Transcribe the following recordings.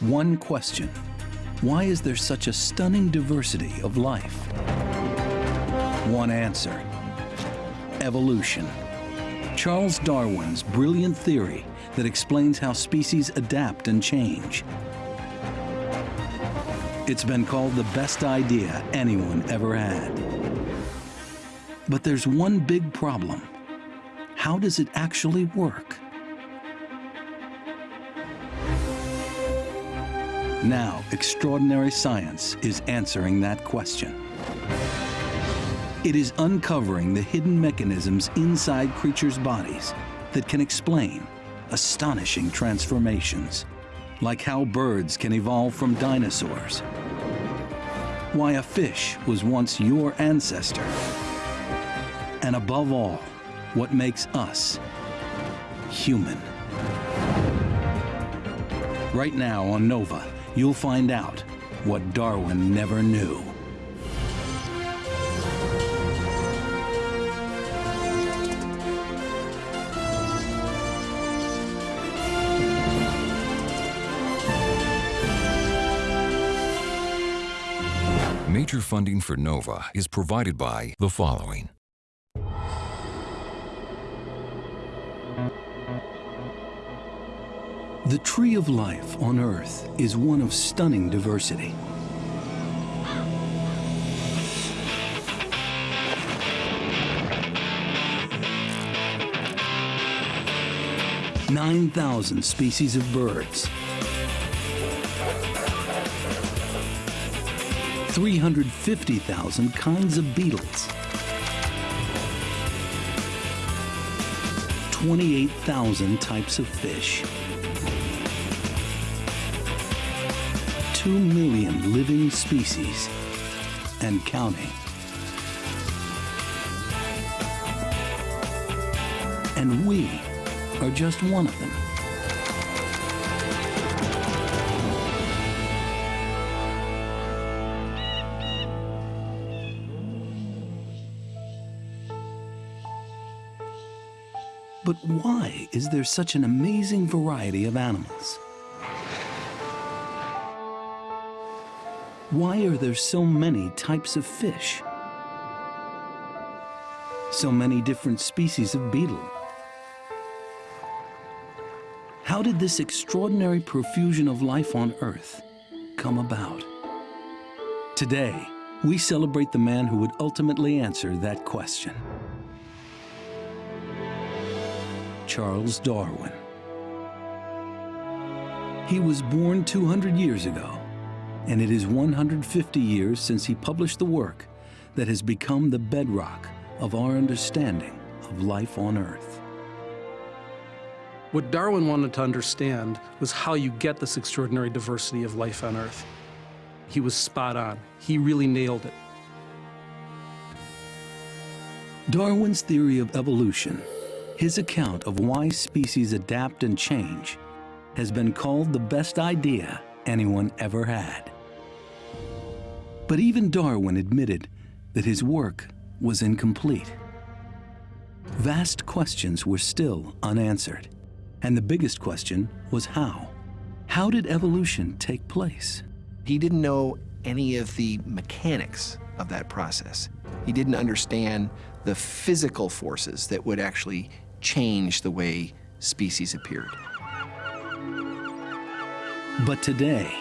One question, why is there such a stunning diversity of life? One answer, evolution. Charles Darwin's brilliant theory that explains how species adapt and change. It's been called the best idea anyone ever had. But there's one big problem. How does it actually work? Now, extraordinary science is answering that question. It is uncovering the hidden mechanisms inside creatures' bodies that can explain astonishing transformations, like how birds can evolve from dinosaurs, why a fish was once your ancestor, and above all, what makes us human. Right now on NOVA, you'll find out what Darwin never knew. Major funding for NOVA is provided by the following. The tree of life on Earth is one of stunning diversity. Nine thousand species of birds, 350,000 kinds of beetles, 28,000 types of fish, 2 million living species, and counting. And we are just one of them. But why is there such an amazing variety of animals? Why are there so many types of fish? So many different species of beetle? How did this extraordinary profusion of life on Earth come about? Today, we celebrate the man who would ultimately answer that question. Charles Darwin. He was born 200 years ago, and it is 150 years since he published the work that has become the bedrock of our understanding of life on Earth. What Darwin wanted to understand was how you get this extraordinary diversity of life on Earth. He was spot on. He really nailed it. Darwin's theory of evolution, his account of why species adapt and change, has been called the best idea anyone ever had. But even Darwin admitted that his work was incomplete. Vast questions were still unanswered. And the biggest question was how? How did evolution take place? He didn't know any of the mechanics of that process. He didn't understand the physical forces that would actually change the way species appeared. But today,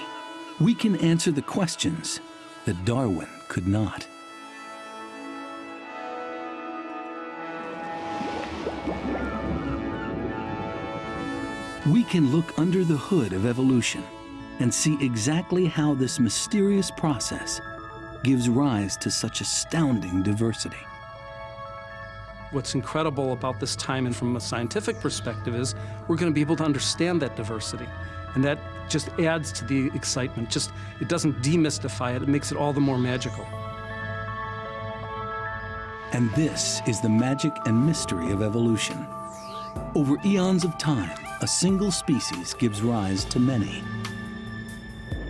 we can answer the questions that Darwin could not. We can look under the hood of evolution and see exactly how this mysterious process gives rise to such astounding diversity. What's incredible about this time and from a scientific perspective is we're going to be able to understand that diversity. And that just adds to the excitement. Just It doesn't demystify it, it makes it all the more magical. And this is the magic and mystery of evolution. Over eons of time, a single species gives rise to many.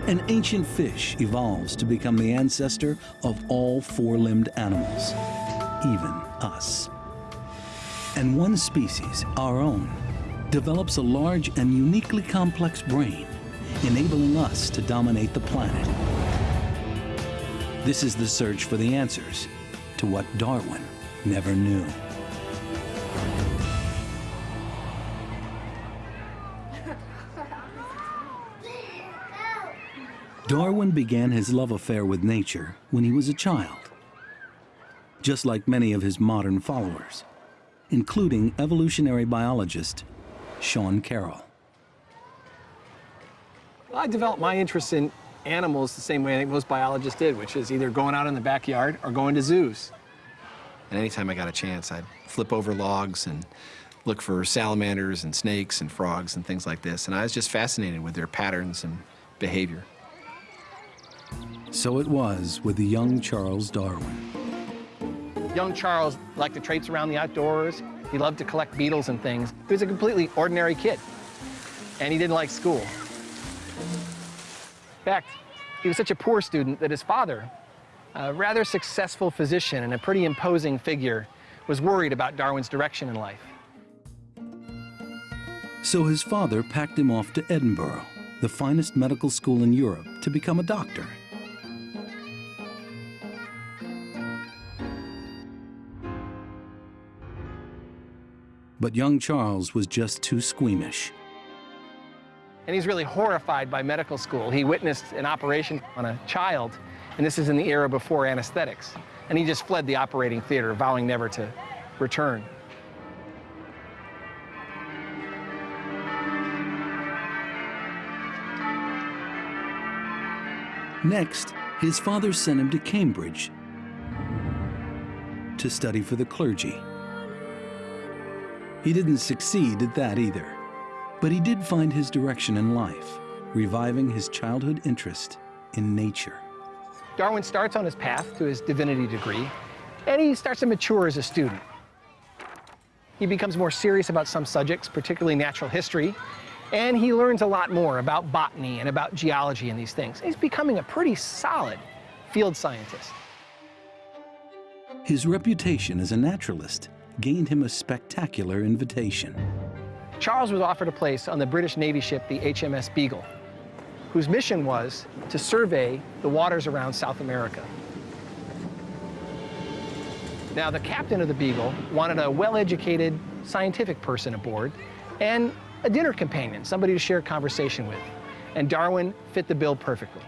An ancient fish evolves to become the ancestor of all four-limbed animals, even us. And one species, our own, develops a large and uniquely complex brain enabling us to dominate the planet. This is the search for the answers to what Darwin never knew. Darwin began his love affair with nature when he was a child, just like many of his modern followers, including evolutionary biologist Sean Carroll. I developed my interest in animals the same way I think most biologists did, which is either going out in the backyard or going to zoos. And anytime I got a chance, I'd flip over logs and look for salamanders and snakes and frogs and things like this. And I was just fascinated with their patterns and behavior. So it was with the young Charles Darwin. Young Charles liked to traipse around the outdoors. He loved to collect beetles and things. He was a completely ordinary kid, and he didn't like school. In fact, he was such a poor student that his father, a rather successful physician and a pretty imposing figure, was worried about Darwin's direction in life. So his father packed him off to Edinburgh, the finest medical school in Europe, to become a doctor. But young Charles was just too squeamish. And he's really horrified by medical school. He witnessed an operation on a child, and this is in the era before anesthetics. And he just fled the operating theater, vowing never to return. Next, his father sent him to Cambridge to study for the clergy. He didn't succeed at that either, but he did find his direction in life, reviving his childhood interest in nature. Darwin starts on his path to his divinity degree, and he starts to mature as a student. He becomes more serious about some subjects, particularly natural history, and he learns a lot more about botany and about geology and these things. He's becoming a pretty solid field scientist. His reputation as a naturalist gained him a spectacular invitation. Charles was offered a place on the British Navy ship, the HMS Beagle, whose mission was to survey the waters around South America. Now, the captain of the Beagle wanted a well-educated scientific person aboard and a dinner companion, somebody to share conversation with. And Darwin fit the bill perfectly.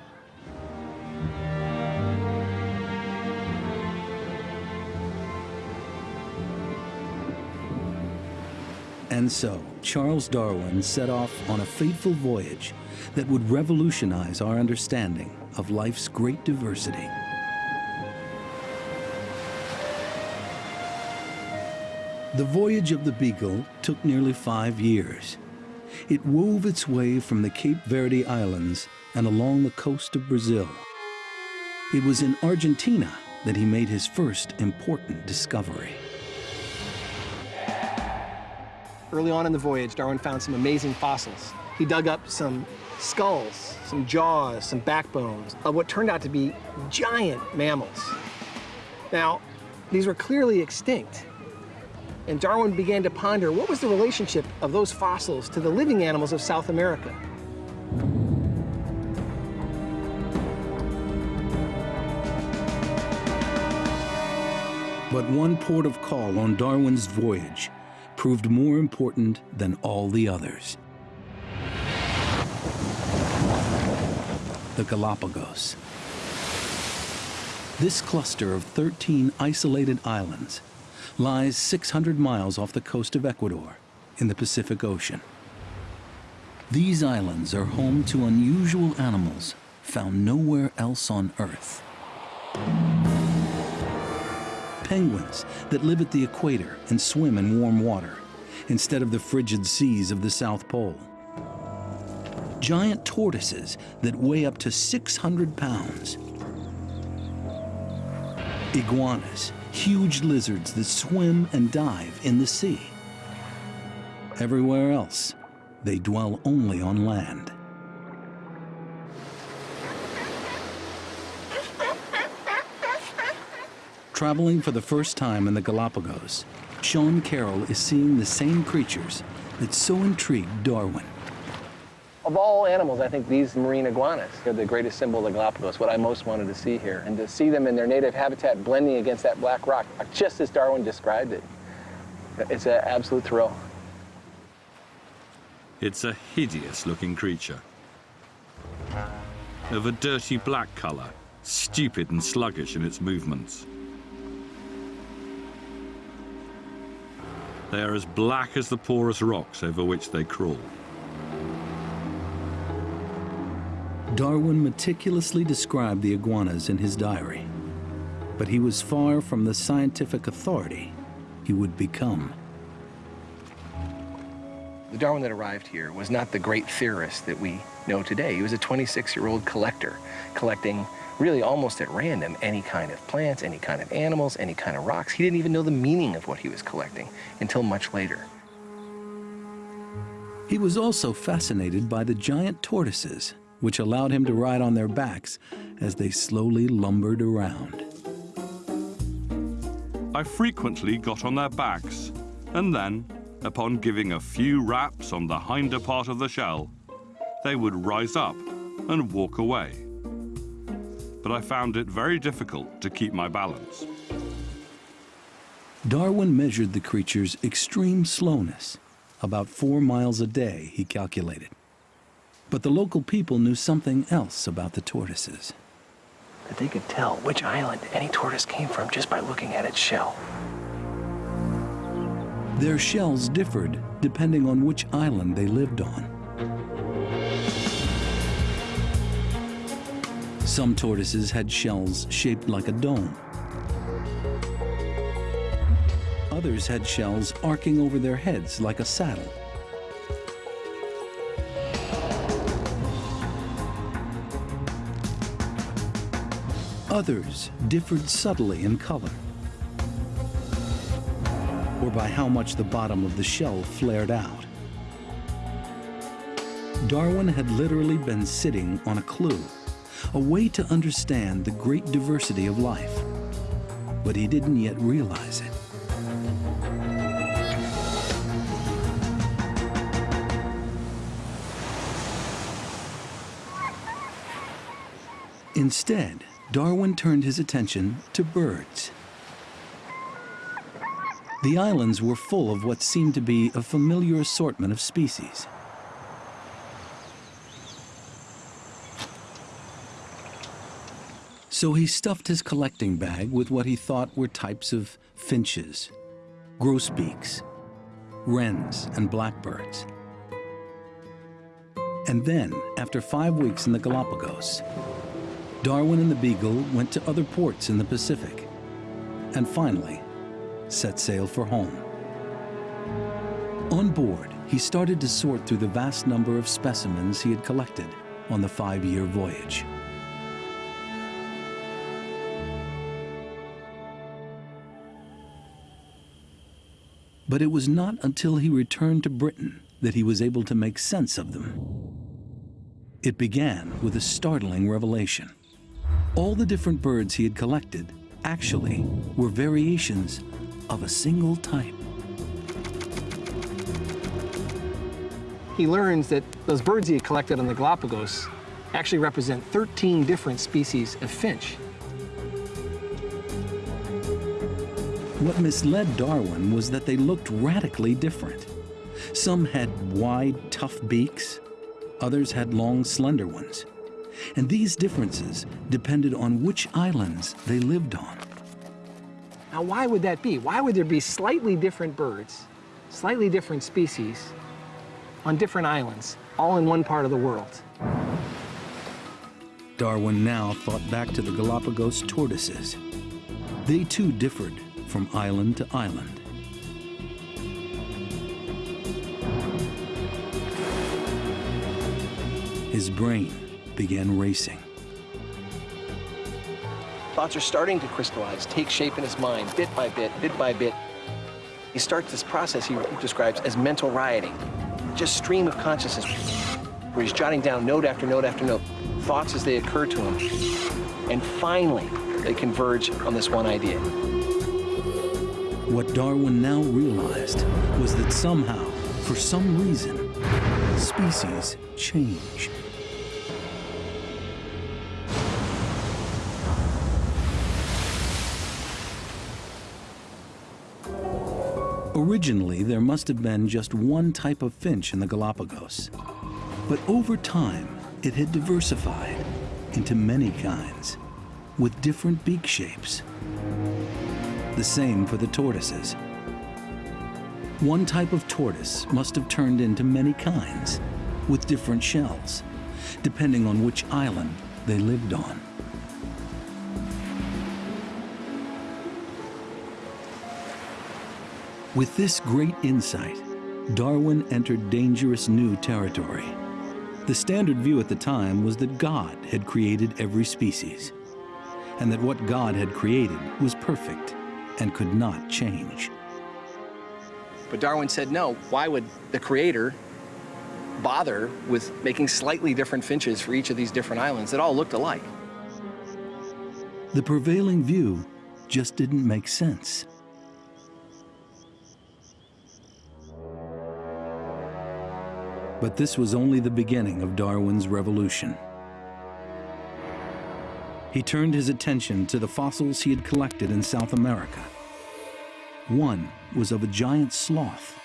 And so, Charles Darwin set off on a fateful voyage that would revolutionize our understanding of life's great diversity. The voyage of the Beagle took nearly five years. It wove its way from the Cape Verde Islands and along the coast of Brazil. It was in Argentina that he made his first important discovery. Early on in the voyage, Darwin found some amazing fossils. He dug up some skulls, some jaws, some backbones of what turned out to be giant mammals. Now, these were clearly extinct. And Darwin began to ponder what was the relationship of those fossils to the living animals of South America. But one port of call on Darwin's voyage proved more important than all the others. The Galapagos. This cluster of 13 isolated islands lies 600 miles off the coast of Ecuador in the Pacific Ocean. These islands are home to unusual animals found nowhere else on Earth penguins that live at the equator and swim in warm water instead of the frigid seas of the South Pole. Giant tortoises that weigh up to 600 pounds. Iguanas, huge lizards that swim and dive in the sea. Everywhere else, they dwell only on land. Traveling for the first time in the Galapagos, Sean Carroll is seeing the same creatures that so intrigued Darwin. Of all animals, I think these marine iguanas are the greatest symbol of the Galapagos, what I most wanted to see here. And to see them in their native habitat blending against that black rock, just as Darwin described it, it's an absolute thrill. It's a hideous looking creature. Of a dirty black colour, stupid and sluggish in its movements. They are as black as the porous rocks over which they crawl. Darwin meticulously described the iguanas in his diary, but he was far from the scientific authority he would become. The Darwin that arrived here was not the great theorist that we know today. He was a 26-year-old collector, collecting really almost at random any kind of plants, any kind of animals, any kind of rocks. He didn't even know the meaning of what he was collecting until much later. He was also fascinated by the giant tortoises, which allowed him to ride on their backs as they slowly lumbered around. I frequently got on their backs, and then, upon giving a few raps on the hinder part of the shell, they would rise up and walk away. But I found it very difficult to keep my balance. Darwin measured the creature's extreme slowness, about four miles a day, he calculated. But the local people knew something else about the tortoises. That they could tell which island any tortoise came from just by looking at its shell. Their shells differed depending on which island they lived on. Some tortoises had shells shaped like a dome. Others had shells arcing over their heads like a saddle. Others differed subtly in color or by how much the bottom of the shell flared out. Darwin had literally been sitting on a clue, a way to understand the great diversity of life, but he didn't yet realize it. Instead, Darwin turned his attention to birds. The islands were full of what seemed to be a familiar assortment of species. So he stuffed his collecting bag with what he thought were types of finches, grosbeaks, wrens, and blackbirds. And then, after five weeks in the Galapagos, Darwin and the Beagle went to other ports in the Pacific. And finally, set sail for home. On board, he started to sort through the vast number of specimens he had collected on the five-year voyage. But it was not until he returned to Britain that he was able to make sense of them. It began with a startling revelation. All the different birds he had collected actually were variations of a single type. He learns that those birds he had collected on the Galapagos actually represent 13 different species of finch. What misled Darwin was that they looked radically different. Some had wide, tough beaks, others had long, slender ones. And these differences depended on which islands they lived on. Now, why would that be? Why would there be slightly different birds, slightly different species on different islands, all in one part of the world? Darwin now thought back to the Galapagos tortoises. They too differed from island to island. His brain began racing. Thoughts are starting to crystallize, take shape in his mind, bit by bit, bit by bit. He starts this process he describes as mental rioting, just stream of consciousness, where he's jotting down note after note after note, thoughts as they occur to him. And finally, they converge on this one idea. What Darwin now realized was that somehow, for some reason, species change? Originally, there must have been just one type of finch in the Galapagos. But over time, it had diversified into many kinds, with different beak shapes. The same for the tortoises. One type of tortoise must have turned into many kinds, with different shells, depending on which island they lived on. With this great insight, Darwin entered dangerous new territory. The standard view at the time was that God had created every species, and that what God had created was perfect and could not change. But Darwin said, no, why would the creator bother with making slightly different finches for each of these different islands that all looked alike? The prevailing view just didn't make sense. But this was only the beginning of Darwin's revolution. He turned his attention to the fossils he had collected in South America. One was of a giant sloth.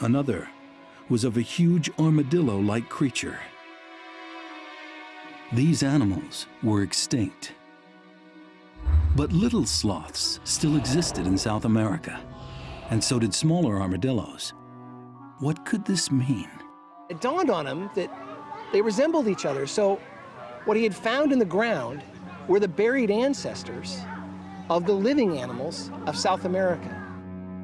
Another was of a huge armadillo-like creature. These animals were extinct. But little sloths still existed in South America and so did smaller armadillos. What could this mean? It dawned on him that they resembled each other, so what he had found in the ground were the buried ancestors of the living animals of South America.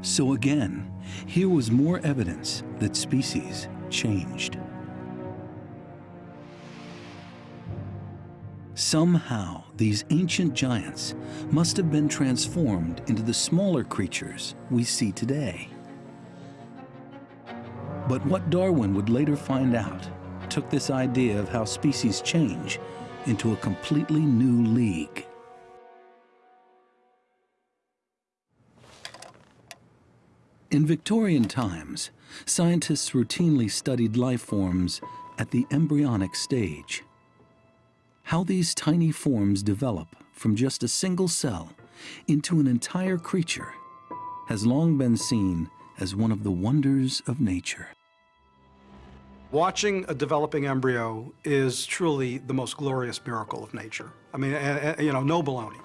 So again, here was more evidence that species changed. Somehow, these ancient giants must have been transformed into the smaller creatures we see today. But what Darwin would later find out took this idea of how species change into a completely new league. In Victorian times, scientists routinely studied life forms at the embryonic stage. How these tiny forms develop from just a single cell into an entire creature has long been seen as one of the wonders of nature. Watching a developing embryo is truly the most glorious miracle of nature. I mean, eh, eh, you know, no baloney.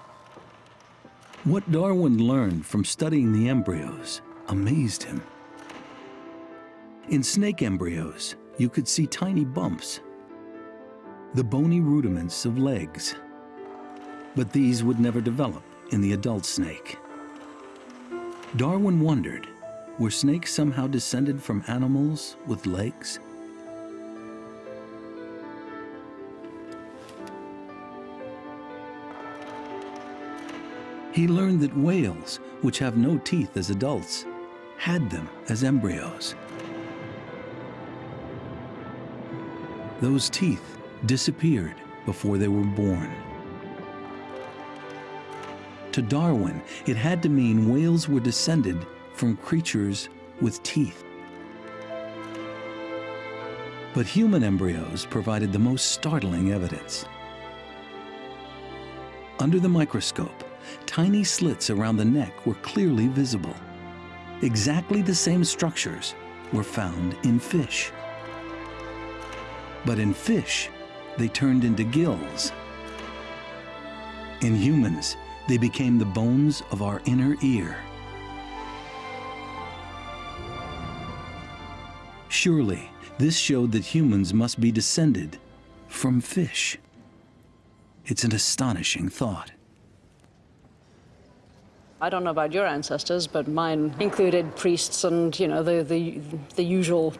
What Darwin learned from studying the embryos amazed him. In snake embryos, you could see tiny bumps the bony rudiments of legs. But these would never develop in the adult snake. Darwin wondered, were snakes somehow descended from animals with legs? He learned that whales, which have no teeth as adults, had them as embryos. Those teeth disappeared before they were born. To Darwin, it had to mean whales were descended from creatures with teeth. But human embryos provided the most startling evidence. Under the microscope, tiny slits around the neck were clearly visible. Exactly the same structures were found in fish. But in fish, they turned into gills. In humans, they became the bones of our inner ear. Surely, this showed that humans must be descended from fish. It's an astonishing thought. I don't know about your ancestors, but mine included priests and, you know, the, the, the usual,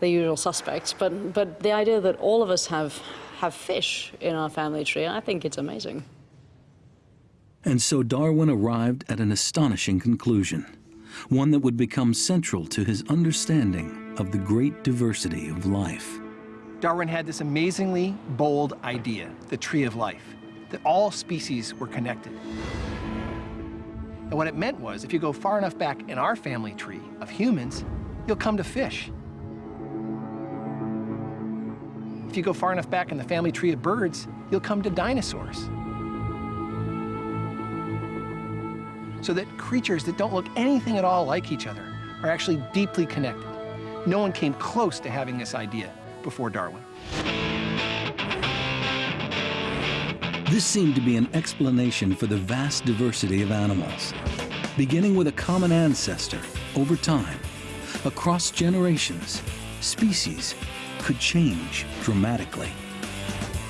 the usual suspects. But, but the idea that all of us have have fish in our family tree. I think it's amazing. And so Darwin arrived at an astonishing conclusion, one that would become central to his understanding of the great diversity of life. Darwin had this amazingly bold idea, the tree of life, that all species were connected. And what it meant was, if you go far enough back in our family tree of humans, you'll come to fish. If you go far enough back in the family tree of birds, you'll come to dinosaurs. So that creatures that don't look anything at all like each other are actually deeply connected. No one came close to having this idea before Darwin. This seemed to be an explanation for the vast diversity of animals. Beginning with a common ancestor, over time, across generations, species could change dramatically.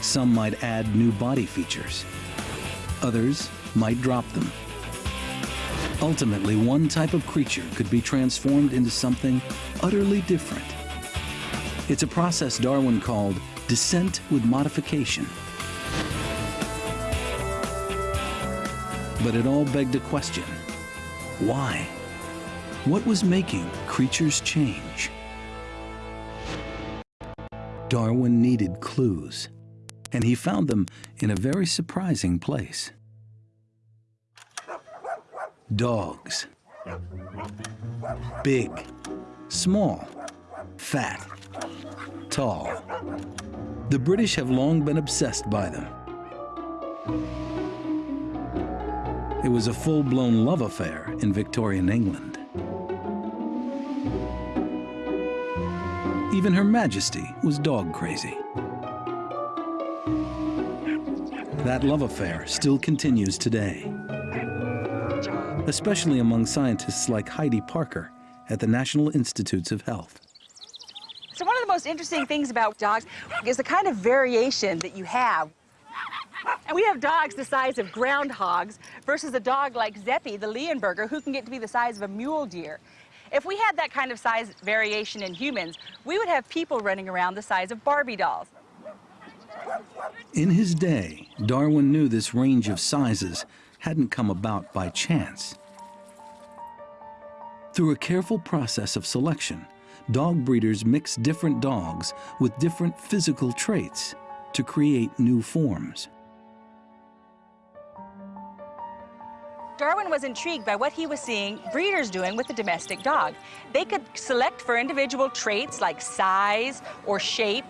Some might add new body features. Others might drop them. Ultimately, one type of creature could be transformed into something utterly different. It's a process Darwin called descent with modification. But it all begged a question. Why? What was making creatures change? Darwin needed clues, and he found them in a very surprising place. Dogs. Big, small, fat, tall. The British have long been obsessed by them. It was a full-blown love affair in Victorian England. Even Her Majesty was dog crazy. That love affair still continues today, especially among scientists like Heidi Parker at the National Institutes of Health. So one of the most interesting things about dogs is the kind of variation that you have. We have dogs the size of groundhogs versus a dog like Zeppy, the Leonberger, who can get to be the size of a mule deer. If we had that kind of size variation in humans, we would have people running around the size of Barbie dolls. In his day, Darwin knew this range of sizes hadn't come about by chance. Through a careful process of selection, dog breeders mix different dogs with different physical traits to create new forms. Darwin was intrigued by what he was seeing breeders doing with the domestic dog. They could select for individual traits like size or shape,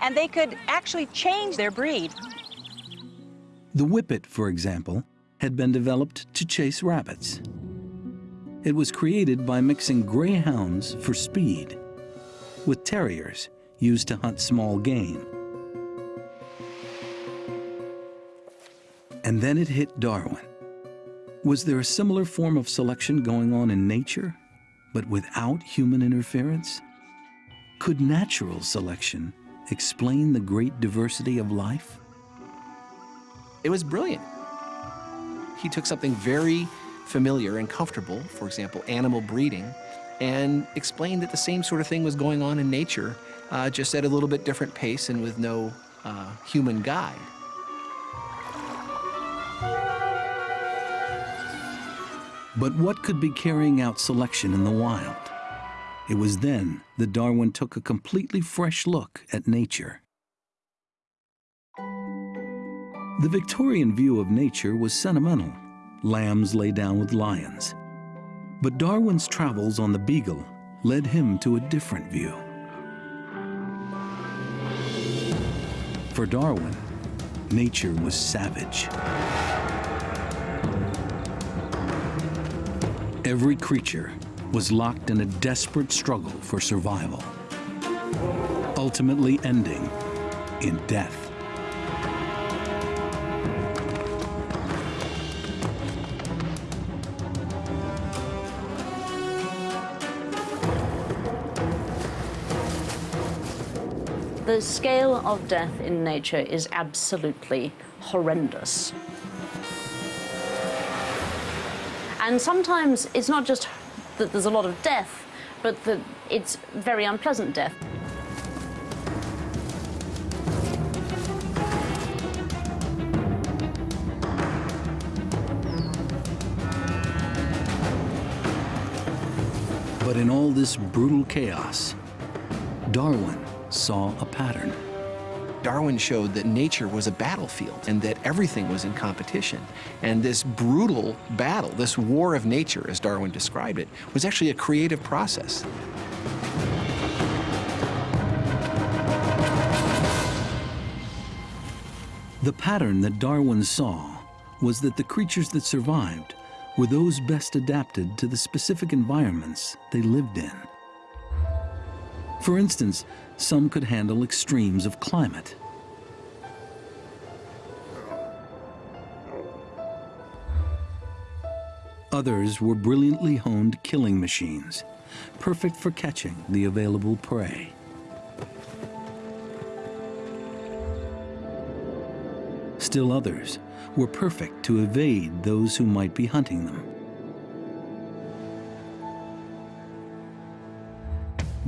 and they could actually change their breed. The Whippet, for example, had been developed to chase rabbits. It was created by mixing greyhounds for speed with terriers used to hunt small game. And then it hit Darwin. Was there a similar form of selection going on in nature, but without human interference? Could natural selection explain the great diversity of life? It was brilliant. He took something very familiar and comfortable, for example, animal breeding, and explained that the same sort of thing was going on in nature, uh, just at a little bit different pace and with no uh, human guide. But what could be carrying out selection in the wild? It was then that Darwin took a completely fresh look at nature. The Victorian view of nature was sentimental. Lambs lay down with lions. But Darwin's travels on the Beagle led him to a different view. For Darwin, nature was savage. Every creature was locked in a desperate struggle for survival, ultimately ending in death. The scale of death in nature is absolutely horrendous. And sometimes it's not just that there's a lot of death, but that it's very unpleasant death. But in all this brutal chaos, Darwin saw a pattern. Darwin showed that nature was a battlefield and that everything was in competition. And this brutal battle, this war of nature, as Darwin described it, was actually a creative process. The pattern that Darwin saw was that the creatures that survived were those best adapted to the specific environments they lived in. For instance, some could handle extremes of climate. Others were brilliantly honed killing machines, perfect for catching the available prey. Still others were perfect to evade those who might be hunting them.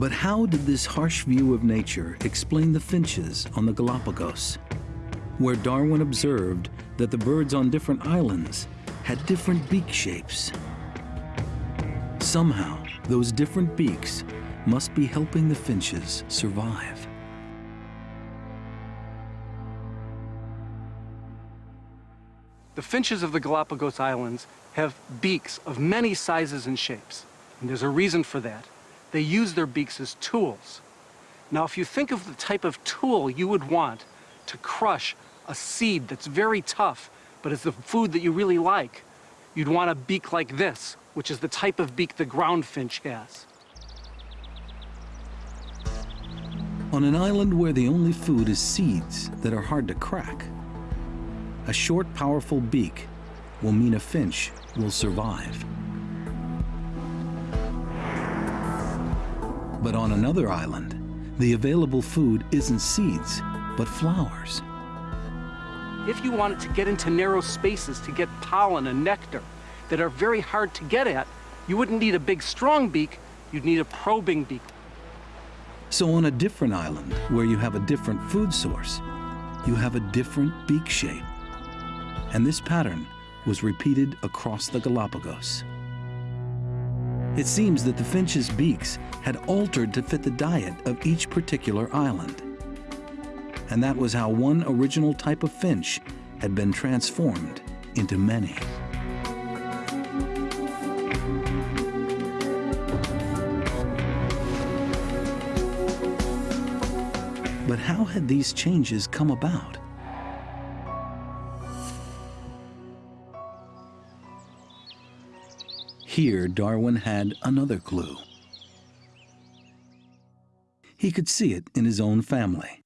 But how did this harsh view of nature explain the finches on the Galapagos, where Darwin observed that the birds on different islands had different beak shapes? Somehow, those different beaks must be helping the finches survive. The finches of the Galapagos Islands have beaks of many sizes and shapes. And there's a reason for that. They use their beaks as tools. Now, if you think of the type of tool you would want to crush a seed that's very tough, but it's the food that you really like, you'd want a beak like this, which is the type of beak the ground finch has. On an island where the only food is seeds that are hard to crack, a short, powerful beak will mean a finch will survive. But on another island, the available food isn't seeds, but flowers. If you wanted to get into narrow spaces to get pollen and nectar that are very hard to get at, you wouldn't need a big, strong beak, you'd need a probing beak. So on a different island, where you have a different food source, you have a different beak shape and this pattern was repeated across the Galapagos. It seems that the finch's beaks had altered to fit the diet of each particular island. And that was how one original type of finch had been transformed into many. But how had these changes come about? Here, Darwin had another clue. He could see it in his own family.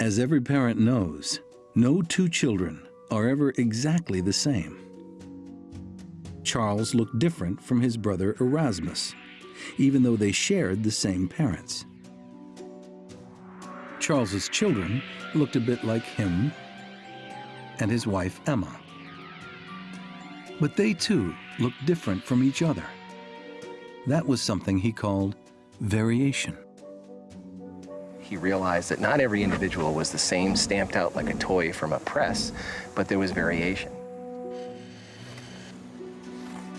As every parent knows, no two children are ever exactly the same. Charles looked different from his brother Erasmus, even though they shared the same parents. Charles's children looked a bit like him and his wife Emma. But they too looked different from each other. That was something he called variation. He realized that not every individual was the same, stamped out like a toy from a press, but there was variation.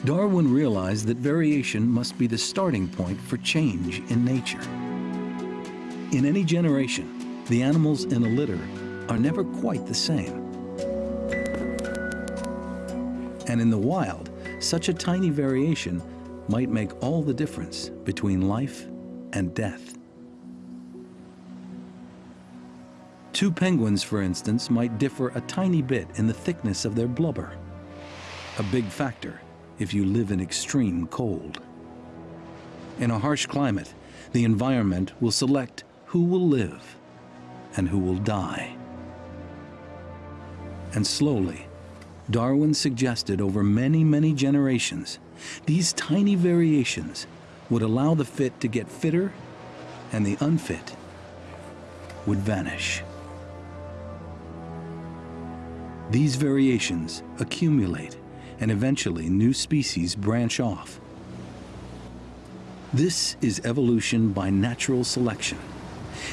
Darwin realized that variation must be the starting point for change in nature. In any generation, the animals in a litter are never quite the same. And in the wild, such a tiny variation might make all the difference between life and death. Two penguins, for instance, might differ a tiny bit in the thickness of their blubber. A big factor if you live in extreme cold. In a harsh climate, the environment will select who will live and who will die. And slowly, Darwin suggested over many, many generations, these tiny variations would allow the fit to get fitter and the unfit would vanish. These variations accumulate and eventually new species branch off. This is evolution by natural selection.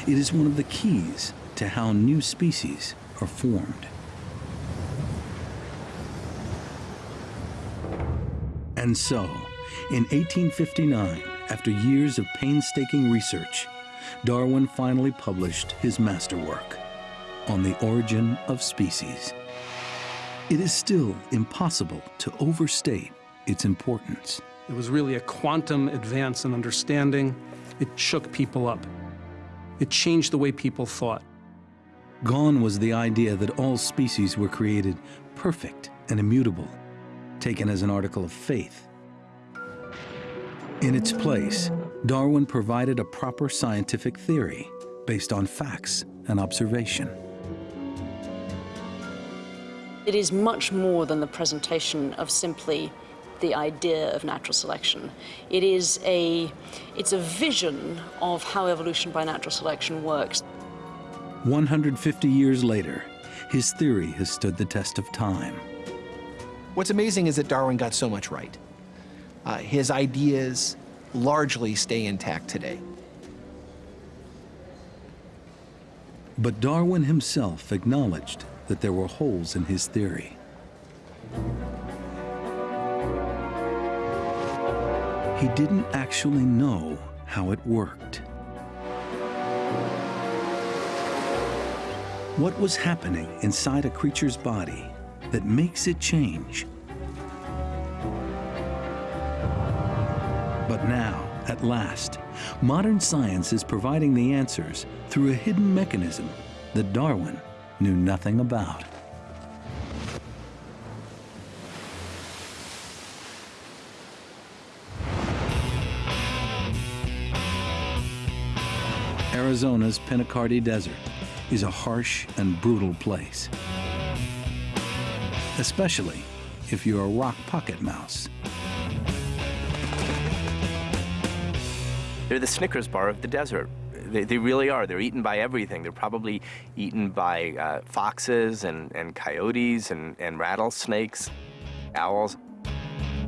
It is one of the keys to how new species are formed. And so, in 1859, after years of painstaking research, Darwin finally published his masterwork on the origin of species. It is still impossible to overstate its importance. It was really a quantum advance in understanding. It shook people up. It changed the way people thought. Gone was the idea that all species were created perfect and immutable, taken as an article of faith. In its place, Darwin provided a proper scientific theory based on facts and observation. It is much more than the presentation of simply the idea of natural selection. It is a, it's a vision of how evolution by natural selection works. 150 years later, his theory has stood the test of time. What's amazing is that Darwin got so much right. Uh, his ideas largely stay intact today. But Darwin himself acknowledged that there were holes in his theory. He didn't actually know how it worked. What was happening inside a creature's body that makes it change? But now, at last, modern science is providing the answers through a hidden mechanism that Darwin knew nothing about. Arizona's Pinacate Desert is a harsh and brutal place, especially if you're a rock pocket mouse. They're the Snickers bar of the desert. They, they really are. They're eaten by everything. They're probably eaten by uh, foxes and, and coyotes and, and rattlesnakes, owls.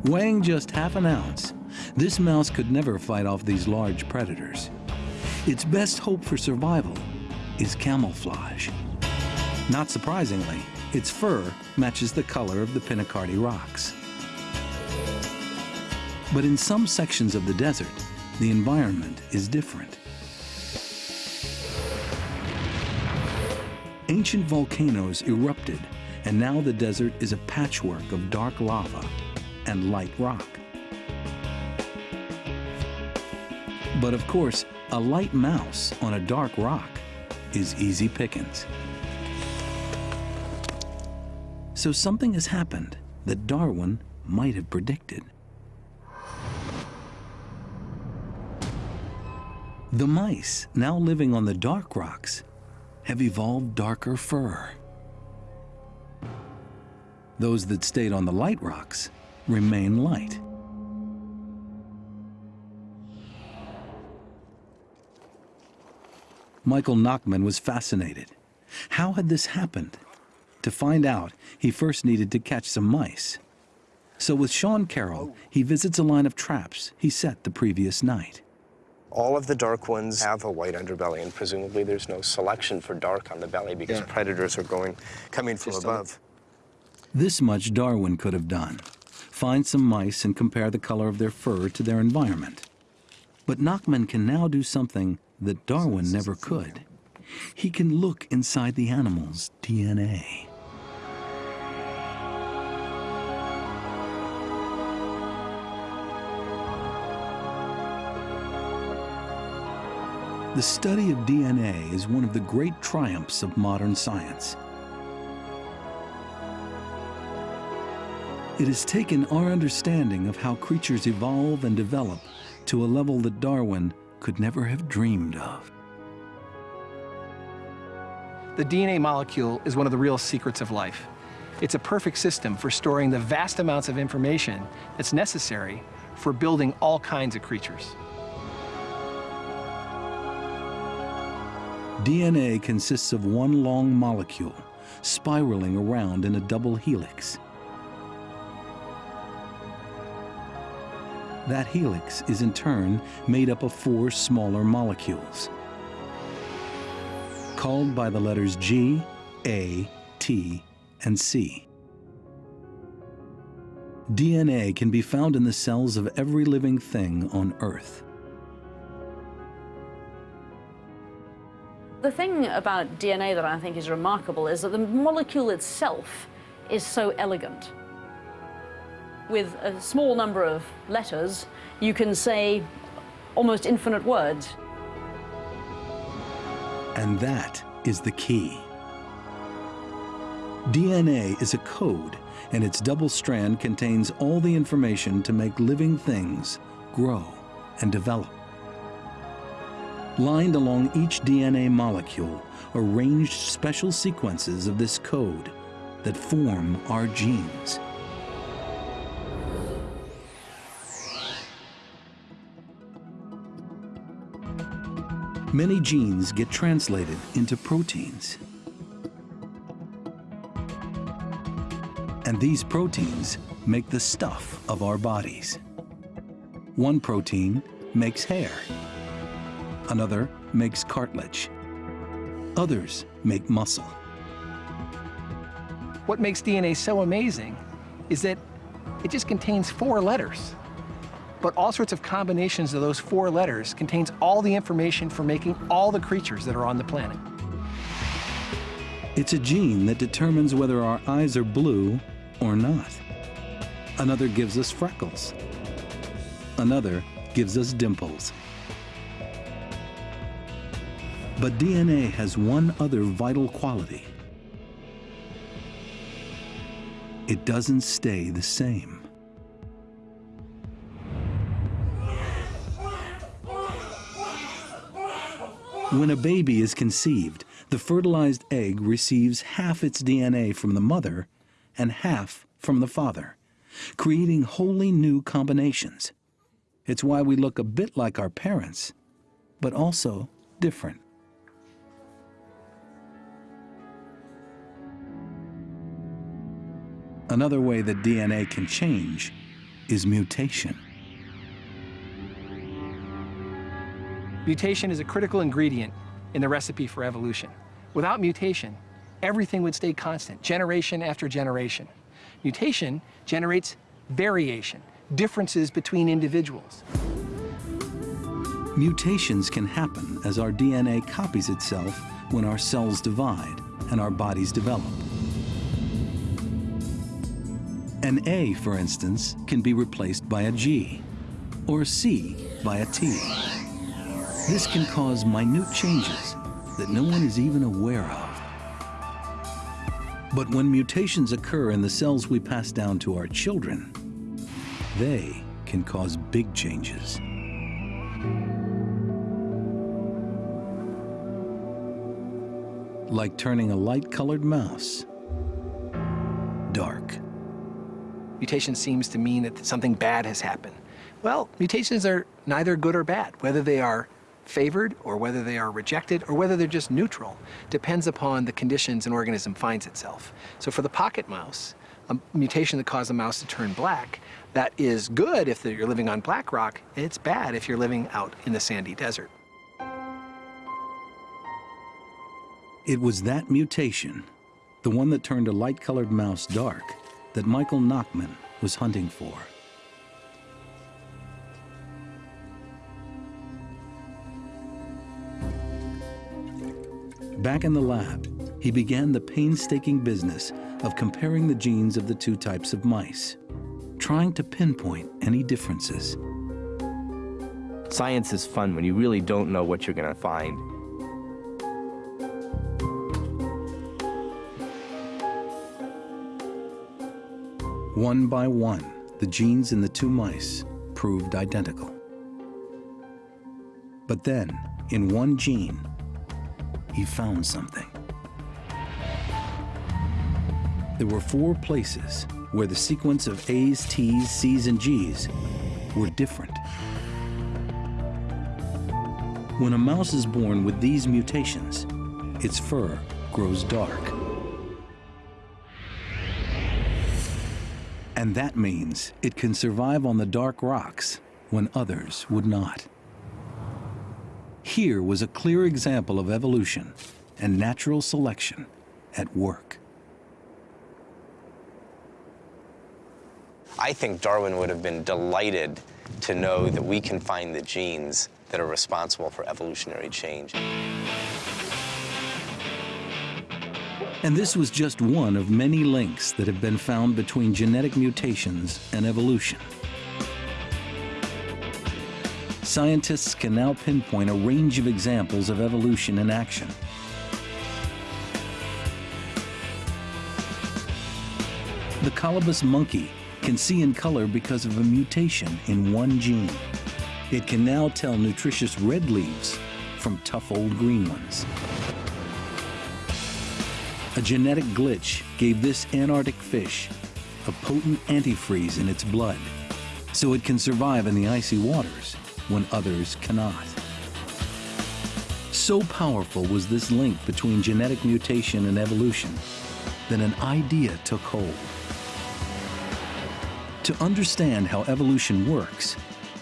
Weighing just half an ounce, this mouse could never fight off these large predators. Its best hope for survival is camouflage. Not surprisingly, its fur matches the color of the Pinacate rocks. But in some sections of the desert, the environment is different. Ancient volcanoes erupted, and now the desert is a patchwork of dark lava and light rock. But of course, a light mouse on a dark rock is easy pickings. So something has happened that Darwin might have predicted. The mice, now living on the dark rocks, have evolved darker fur. Those that stayed on the light rocks remain light. Michael Nachman was fascinated. How had this happened? To find out, he first needed to catch some mice. So with Sean Carroll, he visits a line of traps he set the previous night. All of the dark ones have a white underbelly, and presumably there's no selection for dark on the belly because yeah. predators are going coming from Just above. This much Darwin could have done. Find some mice and compare the color of their fur to their environment. But Nachman can now do something that Darwin never could. He can look inside the animal's DNA. The study of DNA is one of the great triumphs of modern science. It has taken our understanding of how creatures evolve and develop to a level that Darwin could never have dreamed of. The DNA molecule is one of the real secrets of life. It's a perfect system for storing the vast amounts of information that's necessary for building all kinds of creatures. DNA consists of one long molecule spiraling around in a double helix. That helix is in turn made up of four smaller molecules, called by the letters G, A, T, and C. DNA can be found in the cells of every living thing on Earth. The thing about DNA that I think is remarkable is that the molecule itself is so elegant. with a small number of letters, you can say almost infinite words. And that is the key. DNA is a code, and its double strand contains all the information to make living things grow and develop. Lined along each DNA molecule are ranged special sequences of this code that form our genes. Many genes get translated into proteins. And these proteins make the stuff of our bodies. One protein makes hair. Another makes cartilage. Others make muscle. What makes DNA so amazing is that it just contains four letters. But all sorts of combinations of those four letters contains all the information for making all the creatures that are on the planet. It's a gene that determines whether our eyes are blue or not. Another gives us freckles. Another gives us dimples. But DNA has one other vital quality. It doesn't stay the same. When a baby is conceived, the fertilized egg receives half its DNA from the mother and half from the father, creating wholly new combinations. It's why we look a bit like our parents, but also different. Another way that DNA can change is mutation. Mutation is a critical ingredient in the recipe for evolution. Without mutation, everything would stay constant, generation after generation. Mutation generates variation, differences between individuals. Mutations can happen as our DNA copies itself when our cells divide and our bodies develop. An A, for instance, can be replaced by a G, or a C by a T. This can cause minute changes that no one is even aware of. But when mutations occur in the cells we pass down to our children, they can cause big changes. Like turning a light-colored mouse dark. Mutation seems to mean that something bad has happened. Well, mutations are neither good or bad, whether they are favored or whether they are rejected or whether they're just neutral depends upon the conditions an organism finds itself. So for the pocket mouse, a mutation that caused the mouse to turn black, that is good if you're living on black rock, it's bad if you're living out in the sandy desert. It was that mutation, the one that turned a light-colored mouse dark, that Michael Nachman was hunting for. Back in the lab, he began the painstaking business of comparing the genes of the two types of mice, trying to pinpoint any differences. Science is fun when you really don't know what you're going to find. One by one, the genes in the two mice proved identical. But then, in one gene, he found something. There were four places where the sequence of A's, T's, C's, and G's were different. When a mouse is born with these mutations, its fur grows dark. And that means it can survive on the dark rocks when others would not. Here was a clear example of evolution and natural selection at work. I think Darwin would have been delighted to know that we can find the genes that are responsible for evolutionary change. And this was just one of many links that have been found between genetic mutations and evolution. Scientists can now pinpoint a range of examples of evolution in action. The colobus monkey can see in color because of a mutation in one gene. It can now tell nutritious red leaves from tough old green ones. A genetic glitch gave this Antarctic fish a potent antifreeze in its blood, so it can survive in the icy waters when others cannot. So powerful was this link between genetic mutation and evolution that an idea took hold. To understand how evolution works,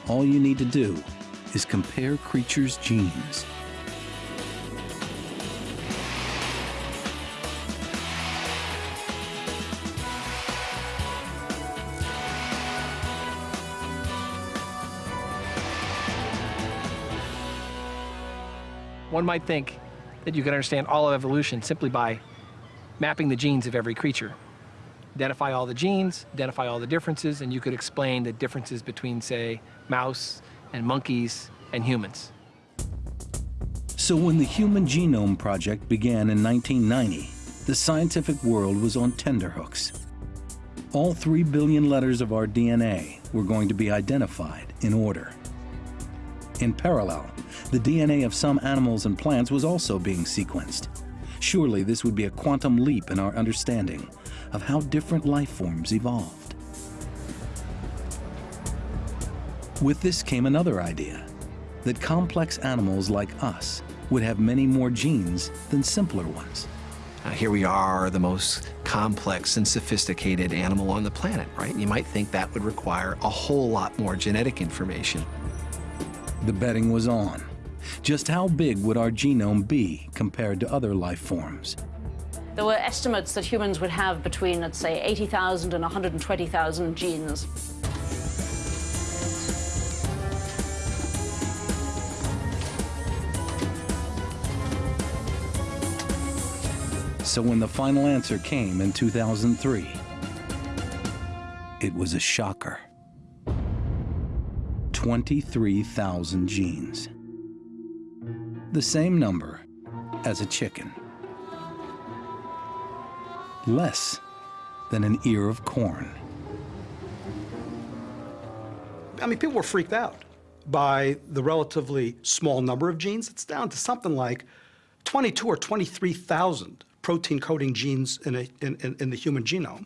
all you need to do is compare creatures' genes. One might think that you can understand all of evolution simply by mapping the genes of every creature. Identify all the genes, identify all the differences, and you could explain the differences between, say, mouse and monkeys and humans. So when the Human Genome Project began in 1990, the scientific world was on tenterhooks. All three billion letters of our DNA were going to be identified in order. In parallel, the DNA of some animals and plants was also being sequenced. Surely this would be a quantum leap in our understanding of how different life forms evolved. With this came another idea, that complex animals like us would have many more genes than simpler ones. Uh, here we are, the most complex and sophisticated animal on the planet, right? You might think that would require a whole lot more genetic information. The betting was on. Just how big would our genome be compared to other life forms? There were estimates that humans would have between, let's say, 80,000 and 120,000 genes. So when the final answer came in 2003, it was a shocker. 23,000 genes. The same number as a chicken. Less than an ear of corn. I mean, people were freaked out by the relatively small number of genes. It's down to something like 22 or 23,000 protein coding genes in, a, in, in, in the human genome.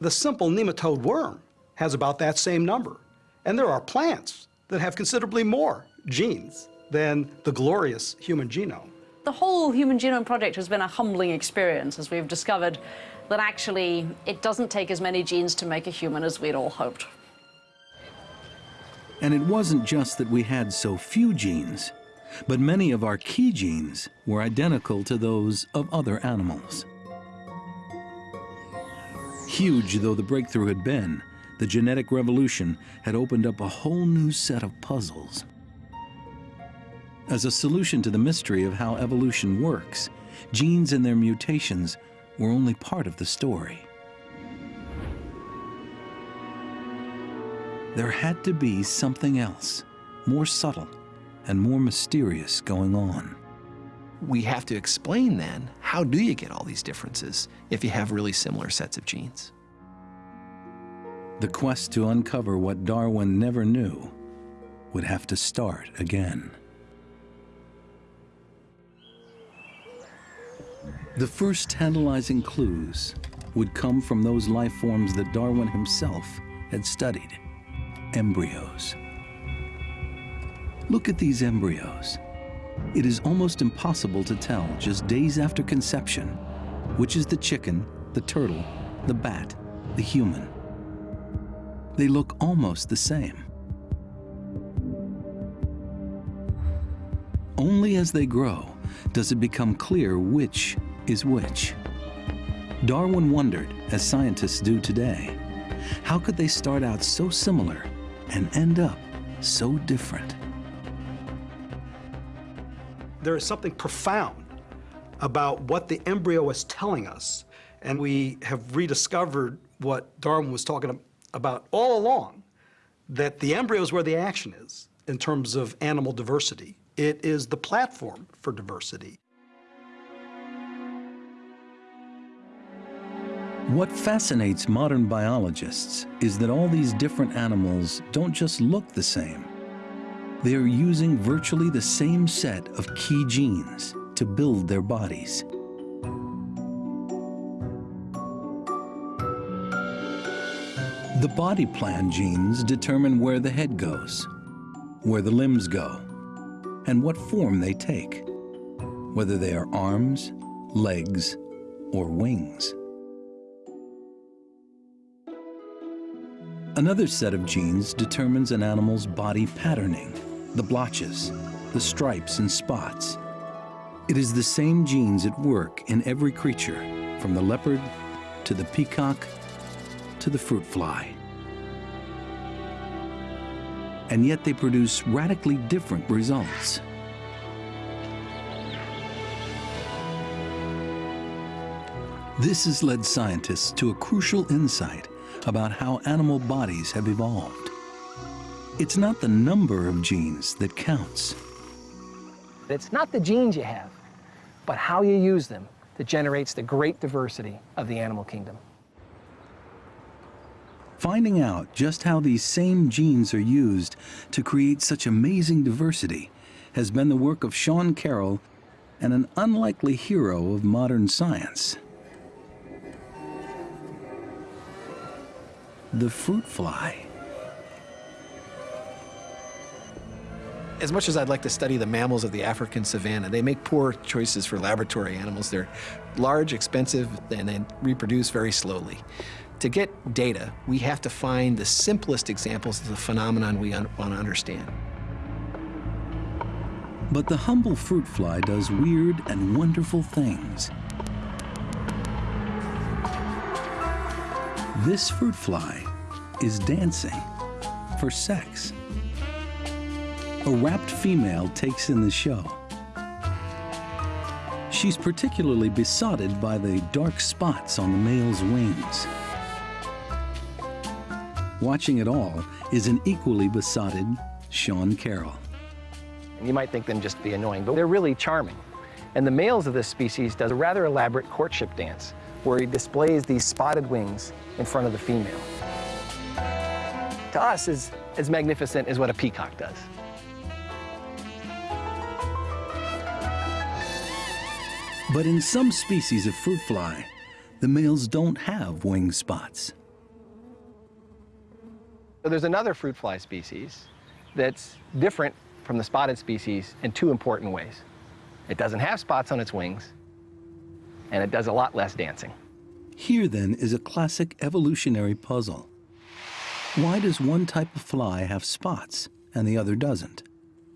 The simple nematode worm has about that same number. And there are plants that have considerably more genes than the glorious human genome. The whole Human Genome Project has been a humbling experience as we've discovered that actually it doesn't take as many genes to make a human as we'd all hoped. And it wasn't just that we had so few genes, but many of our key genes were identical to those of other animals. Huge though the breakthrough had been, the genetic revolution had opened up a whole new set of puzzles. As a solution to the mystery of how evolution works, genes and their mutations were only part of the story. There had to be something else, more subtle and more mysterious going on. We have to explain then, how do you get all these differences if you have really similar sets of genes? The quest to uncover what Darwin never knew would have to start again. The first tantalizing clues would come from those life forms that Darwin himself had studied, embryos. Look at these embryos. It is almost impossible to tell, just days after conception, which is the chicken, the turtle, the bat, the human. They look almost the same. Only as they grow does it become clear which is which. Darwin wondered, as scientists do today, how could they start out so similar and end up so different? There is something profound about what the embryo is telling us. And we have rediscovered what Darwin was talking about all along, that the embryo is where the action is in terms of animal diversity. It is the platform for diversity. What fascinates modern biologists is that all these different animals don't just look the same. They are using virtually the same set of key genes to build their bodies. The body plan genes determine where the head goes, where the limbs go, and what form they take, whether they are arms, legs, or wings. Another set of genes determines an animal's body patterning, the blotches, the stripes and spots. It is the same genes at work in every creature, from the leopard to the peacock to the fruit fly. And yet they produce radically different results. This has led scientists to a crucial insight about how animal bodies have evolved. It's not the number of genes that counts. It's not the genes you have, but how you use them that generates the great diversity of the animal kingdom. Finding out just how these same genes are used to create such amazing diversity has been the work of Sean Carroll and an unlikely hero of modern science. the fruit fly. As much as I'd like to study the mammals of the African savanna, they make poor choices for laboratory animals. They're large, expensive, and they reproduce very slowly. To get data, we have to find the simplest examples of the phenomenon we want to understand. But the humble fruit fly does weird and wonderful things. This fruit fly is dancing for sex. A rapt female takes in the show. She's particularly besotted by the dark spots on the male's wings. Watching it all is an equally besotted Sean Carroll. You might think them just to be annoying, but they're really charming. And the males of this species does a rather elaborate courtship dance where he displays these spotted wings in front of the female. To us, is as magnificent as what a peacock does. But in some species of fruit fly, the males don't have wing spots. So there's another fruit fly species that's different from the spotted species in two important ways. It doesn't have spots on its wings, and it does a lot less dancing. Here, then, is a classic evolutionary puzzle. Why does one type of fly have spots and the other doesn't?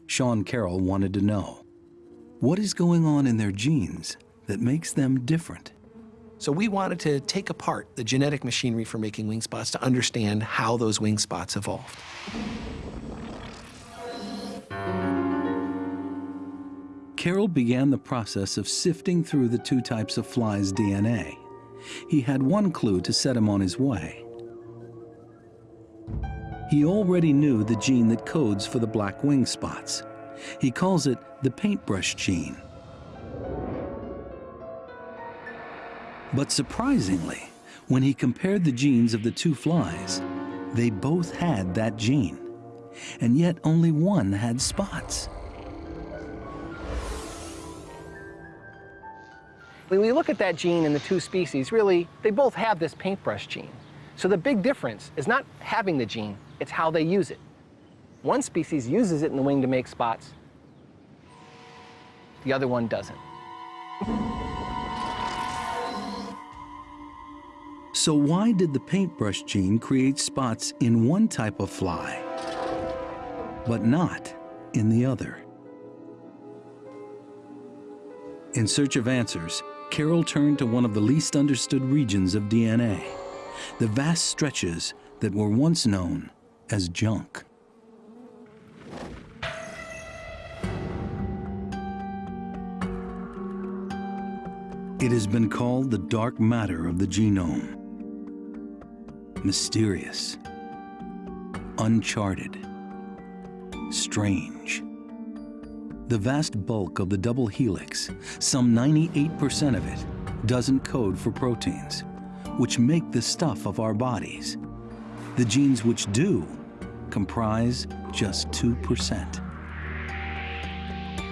Sean Carroll wanted to know. What is going on in their genes that makes them different? So we wanted to take apart the genetic machinery for making wing spots to understand how those wing spots evolved. Carroll began the process of sifting through the two types of flies' DNA. He had one clue to set him on his way. He already knew the gene that codes for the black wing spots. He calls it the paintbrush gene. But surprisingly, when he compared the genes of the two flies, they both had that gene, and yet only one had spots. When we look at that gene in the two species, really, they both have this paintbrush gene. So the big difference is not having the gene, it's how they use it. One species uses it in the wing to make spots. The other one doesn't. So why did the paintbrush gene create spots in one type of fly, but not in the other? In search of answers, Carroll turned to one of the least understood regions of DNA, the vast stretches that were once known as junk. It has been called the dark matter of the genome. Mysterious, uncharted, strange. The vast bulk of the double helix, some 98% of it, doesn't code for proteins, which make the stuff of our bodies. The genes which do comprise just 2%.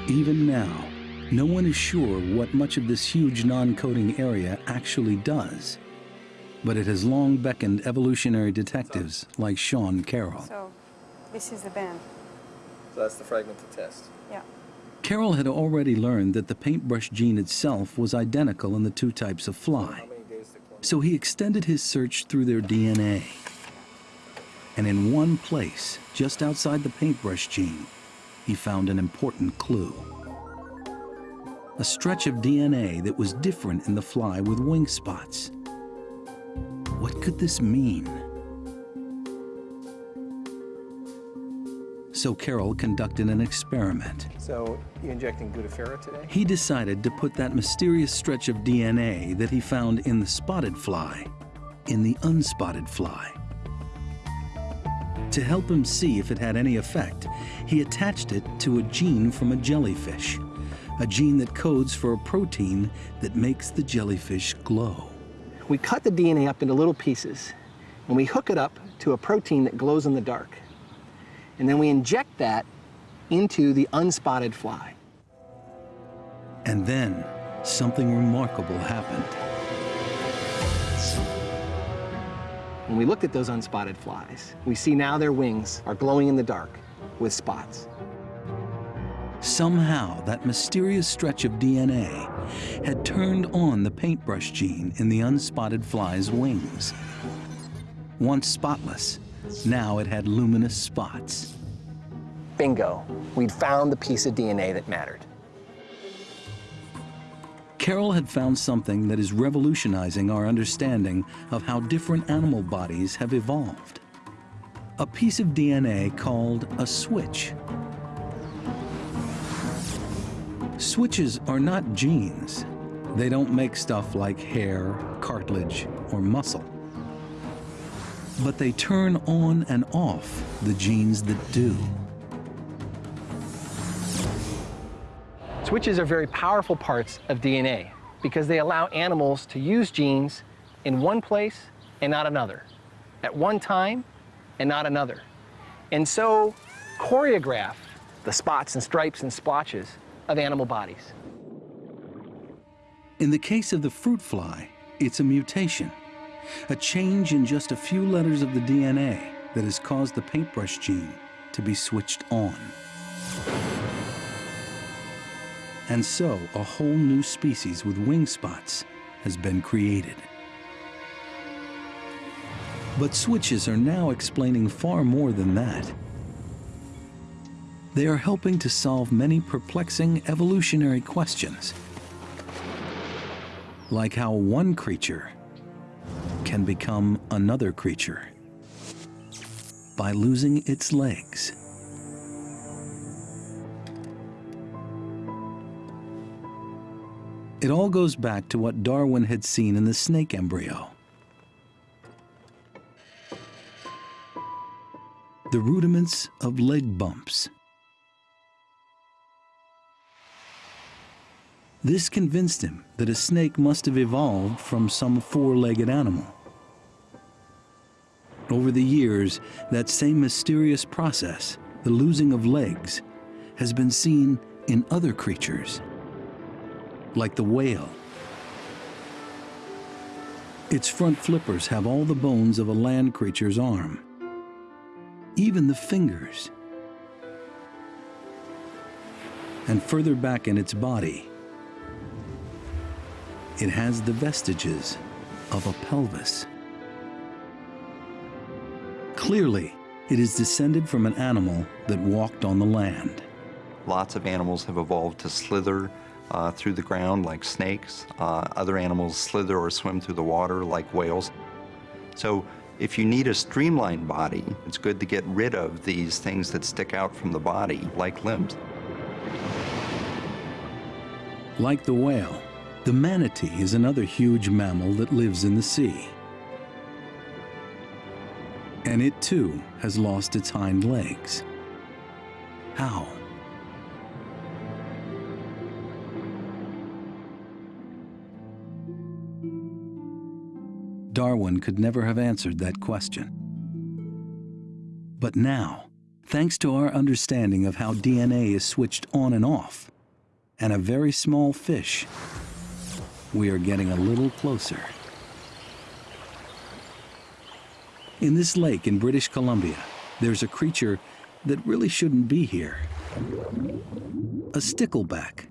Even now, no one is sure what much of this huge non-coding area actually does, but it has long beckoned evolutionary detectives like Sean Carroll. So, this is the band. So that's the fragment to test. Yeah. Carroll had already learned that the paintbrush gene itself was identical in the two types of fly, so he extended his search through their DNA. And in one place, just outside the paintbrush gene, he found an important clue. A stretch of DNA that was different in the fly with wing spots. What could this mean? So Carroll conducted an experiment. So you injecting glutathione today? He decided to put that mysterious stretch of DNA that he found in the spotted fly in the unspotted fly. To help him see if it had any effect, he attached it to a gene from a jellyfish, a gene that codes for a protein that makes the jellyfish glow. We cut the DNA up into little pieces, and we hook it up to a protein that glows in the dark. And then we inject that into the unspotted fly. And then something remarkable happened. When we looked at those unspotted flies, we see now their wings are glowing in the dark with spots. Somehow, that mysterious stretch of DNA had turned on the paintbrush gene in the unspotted fly's wings. Once spotless, now it had luminous spots. Bingo, we'd found the piece of DNA that mattered. Carroll had found something that is revolutionizing our understanding of how different animal bodies have evolved. A piece of DNA called a switch. Switches are not genes. They don't make stuff like hair, cartilage, or muscle. But they turn on and off the genes that do. Switches are very powerful parts of DNA because they allow animals to use genes in one place and not another, at one time and not another. And so choreograph the spots and stripes and splotches of animal bodies. In the case of the fruit fly, it's a mutation, a change in just a few letters of the DNA that has caused the paintbrush gene to be switched on. And so a whole new species with wing spots has been created. But switches are now explaining far more than that. They are helping to solve many perplexing evolutionary questions, like how one creature can become another creature by losing its legs. It all goes back to what Darwin had seen in the snake embryo. The rudiments of leg bumps. This convinced him that a snake must have evolved from some four-legged animal. Over the years, that same mysterious process, the losing of legs, has been seen in other creatures, like the whale. Its front flippers have all the bones of a land creature's arm, even the fingers. And further back in its body, it has the vestiges of a pelvis. Clearly, it is descended from an animal that walked on the land. Lots of animals have evolved to slither uh, through the ground like snakes. Uh, other animals slither or swim through the water like whales. So if you need a streamlined body, it's good to get rid of these things that stick out from the body like limbs. Like the whale, The manatee is another huge mammal that lives in the sea. And it too has lost its hind legs. How? Darwin could never have answered that question. But now, thanks to our understanding of how DNA is switched on and off, and a very small fish, we are getting a little closer. In this lake in British Columbia, there's a creature that really shouldn't be here. A stickleback.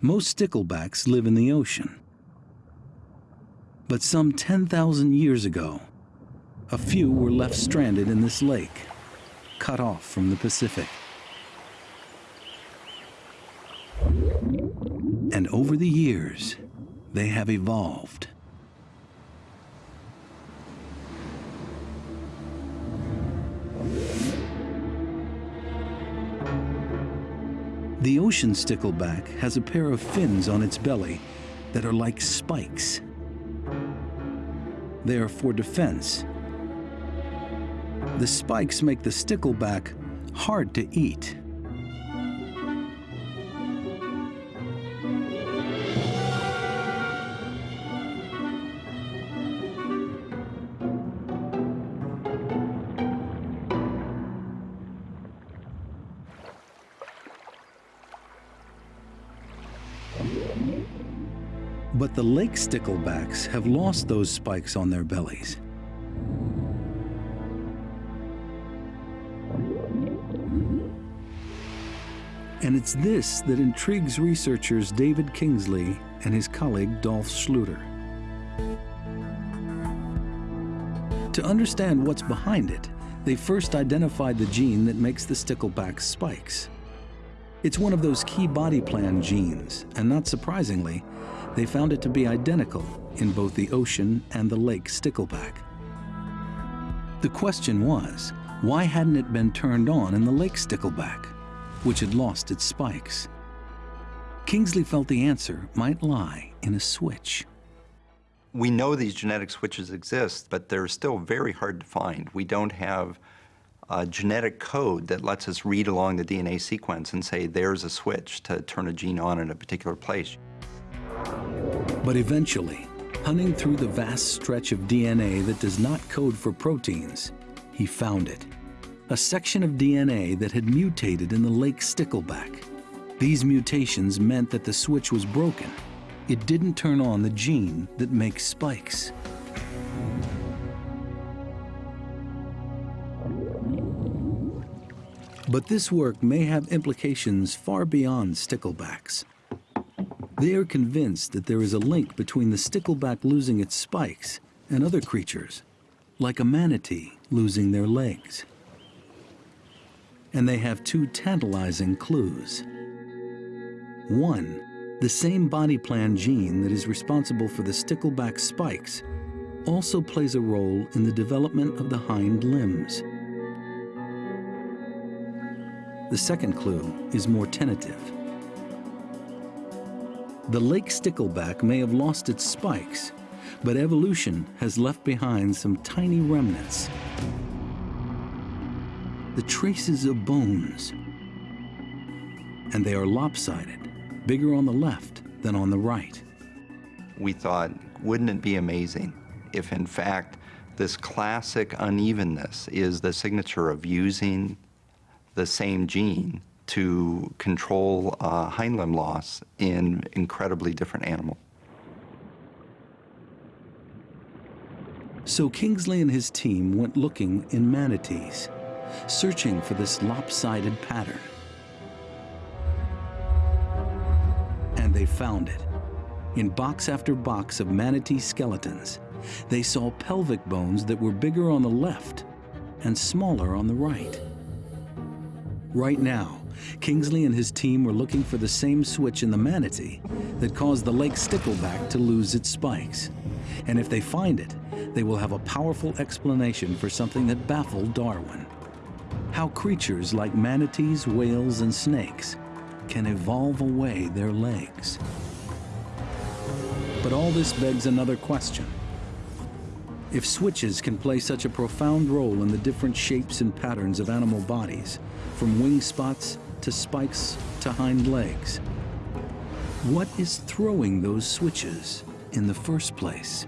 Most sticklebacks live in the ocean. But some 10,000 years ago, a few were left stranded in this lake, cut off from the Pacific. And over the years, they have evolved. The ocean stickleback has a pair of fins on its belly that are like spikes. They are for defense. The spikes make the stickleback hard to eat. The lake sticklebacks have lost those spikes on their bellies. And it's this that intrigues researchers David Kingsley and his colleague Dolph Schluter. To understand what's behind it, they first identified the gene that makes the stickleback spikes. It's one of those key body plan genes, and not surprisingly, they found it to be identical in both the ocean and the lake stickleback. The question was, why hadn't it been turned on in the lake stickleback, which had lost its spikes? Kingsley felt the answer might lie in a switch. We know these genetic switches exist, but they're still very hard to find. We don't have a genetic code that lets us read along the DNA sequence and say there's a switch to turn a gene on in a particular place. But eventually, hunting through the vast stretch of DNA that does not code for proteins, he found it. A section of DNA that had mutated in the lake stickleback. These mutations meant that the switch was broken. It didn't turn on the gene that makes spikes. But this work may have implications far beyond sticklebacks. They are convinced that there is a link between the stickleback losing its spikes and other creatures, like a manatee losing their legs. And they have two tantalizing clues. One, the same body plan gene that is responsible for the stickleback spikes also plays a role in the development of the hind limbs. The second clue is more tentative. The lake stickleback may have lost its spikes, but evolution has left behind some tiny remnants. The traces of bones. And they are lopsided, bigger on the left than on the right. We thought, wouldn't it be amazing if in fact this classic unevenness is the signature of using the same gene to control uh, hind limb loss in incredibly different animals. So Kingsley and his team went looking in manatees, searching for this lopsided pattern. And they found it. In box after box of manatee skeletons, they saw pelvic bones that were bigger on the left and smaller on the right. Right now, Kingsley and his team were looking for the same switch in the manatee that caused the lake stickleback to lose its spikes. And if they find it, they will have a powerful explanation for something that baffled Darwin. How creatures like manatees, whales, and snakes can evolve away their legs. But all this begs another question. If switches can play such a profound role in the different shapes and patterns of animal bodies, from wing spots to spikes to hind legs, what is throwing those switches in the first place?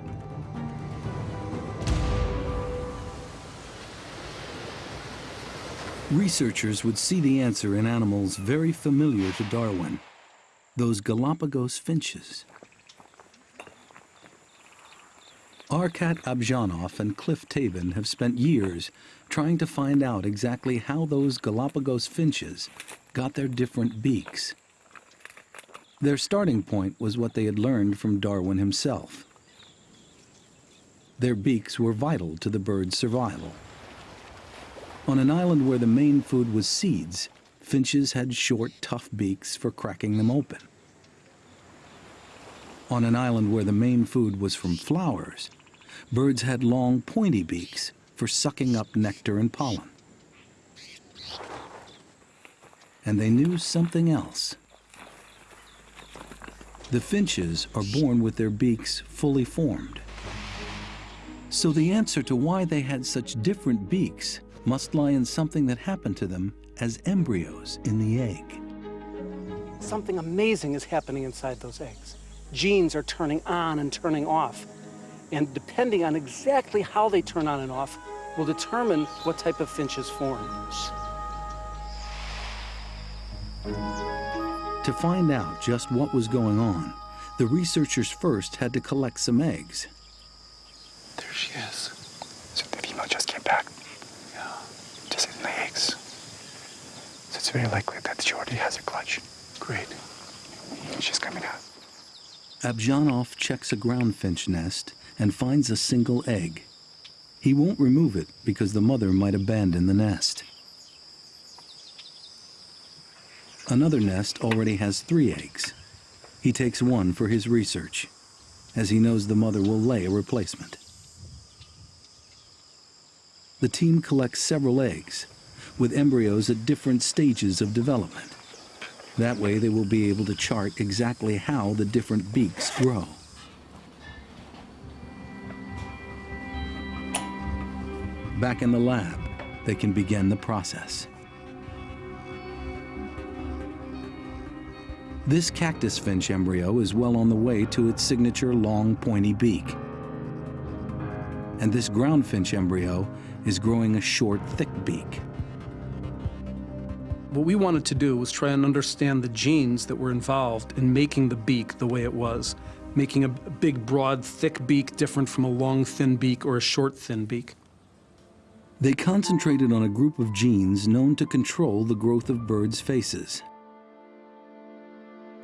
Researchers would see the answer in animals very familiar to Darwin, those Galapagos finches. Arhat Abzhanov and Cliff Tabin have spent years trying to find out exactly how those Galapagos finches got their different beaks. Their starting point was what they had learned from Darwin himself. Their beaks were vital to the bird's survival. On an island where the main food was seeds, finches had short, tough beaks for cracking them open. On an island where the main food was from flowers, birds had long, pointy beaks for sucking up nectar and pollen. And they knew something else. The finches are born with their beaks fully formed. So the answer to why they had such different beaks must lie in something that happened to them as embryos in the egg. Something amazing is happening inside those eggs. Genes are turning on and turning off. And depending on exactly how they turn on and off, will determine what type of finch is formed. To find out just what was going on, the researchers first had to collect some eggs. There she is. So the female just came back. Yeah. Just in the eggs. So it's very likely that she already has a clutch. Great. She's coming out. Abzhanov checks a ground finch nest and finds a single egg. He won't remove it because the mother might abandon the nest. Another nest already has three eggs. He takes one for his research, as he knows the mother will lay a replacement. The team collects several eggs, with embryos at different stages of development. That way they will be able to chart exactly how the different beaks grow. Back in the lab, they can begin the process. This cactus finch embryo is well on the way to its signature long, pointy beak. And this ground finch embryo is growing a short, thick beak. What we wanted to do was try and understand the genes that were involved in making the beak the way it was, making a big, broad, thick beak different from a long, thin beak or a short, thin beak. They concentrated on a group of genes known to control the growth of birds' faces.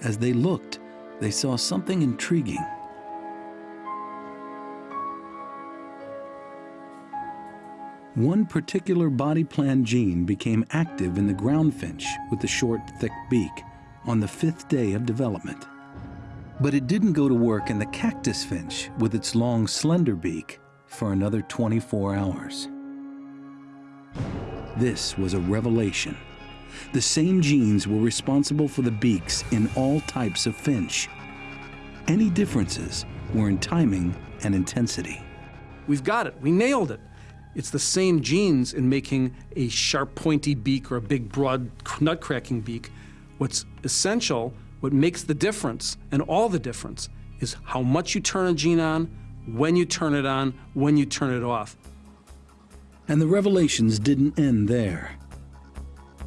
As they looked, they saw something intriguing. One particular body plan gene became active in the ground finch with the short, thick beak on the fifth day of development. But it didn't go to work in the cactus finch with its long, slender beak for another 24 hours. This was a revelation. The same genes were responsible for the beaks in all types of finch. Any differences were in timing and intensity. We've got it. We nailed it. It's the same genes in making a sharp, pointy beak or a big, broad, nut-cracking beak. What's essential, what makes the difference, and all the difference, is how much you turn a gene on, when you turn it on, when you turn it off. And the revelations didn't end there.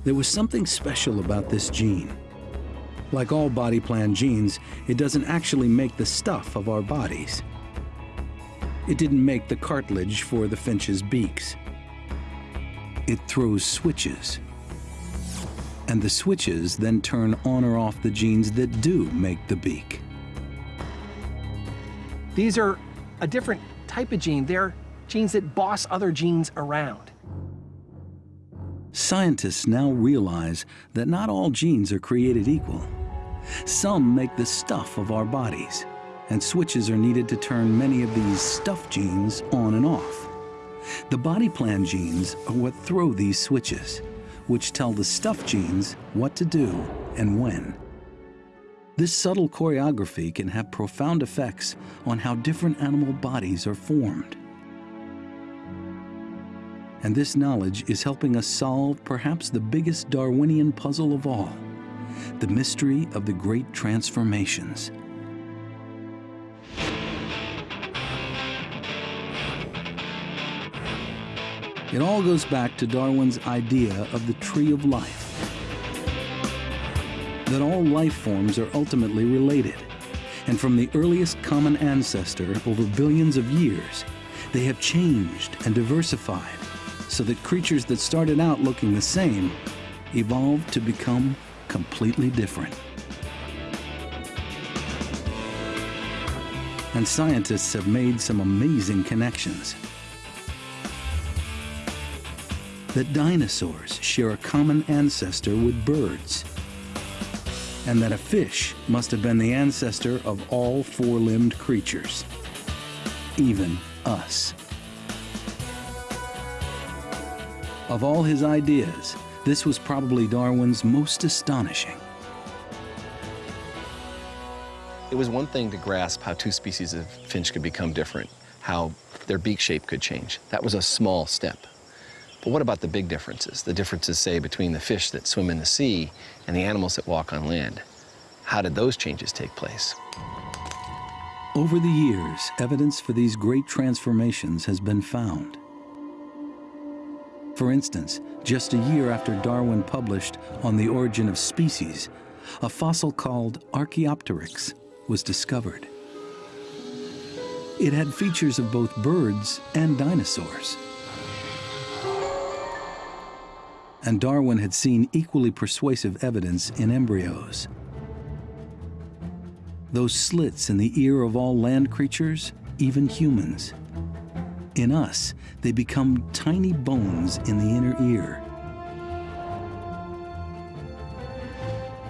There was something special about this gene. Like all body plan genes, it doesn't actually make the stuff of our bodies. It didn't make the cartilage for the finch's beaks. It throws switches. And the switches then turn on or off the genes that do make the beak. These are a different type of gene. They're genes that boss other genes around. Scientists now realize that not all genes are created equal. Some make the stuff of our bodies, and switches are needed to turn many of these stuff genes on and off. The body plan genes are what throw these switches, which tell the stuff genes what to do and when. This subtle choreography can have profound effects on how different animal bodies are formed. And this knowledge is helping us solve perhaps the biggest Darwinian puzzle of all, the mystery of the great transformations. It all goes back to Darwin's idea of the tree of life. That all life forms are ultimately related. And from the earliest common ancestor over billions of years, they have changed and diversified so that creatures that started out looking the same evolved to become completely different. And scientists have made some amazing connections. that dinosaurs share a common ancestor with birds, and that a fish must have been the ancestor of all four-limbed creatures, even us. Of all his ideas, this was probably Darwin's most astonishing. It was one thing to grasp how two species of finch could become different, how their beak shape could change. That was a small step. But what about the big differences? The differences, say, between the fish that swim in the sea and the animals that walk on land. How did those changes take place? Over the years, evidence for these great transformations has been found. For instance, just a year after Darwin published On the Origin of Species, a fossil called Archaeopteryx was discovered. It had features of both birds and dinosaurs. and Darwin had seen equally persuasive evidence in embryos. Those slits in the ear of all land creatures, even humans. In us, they become tiny bones in the inner ear.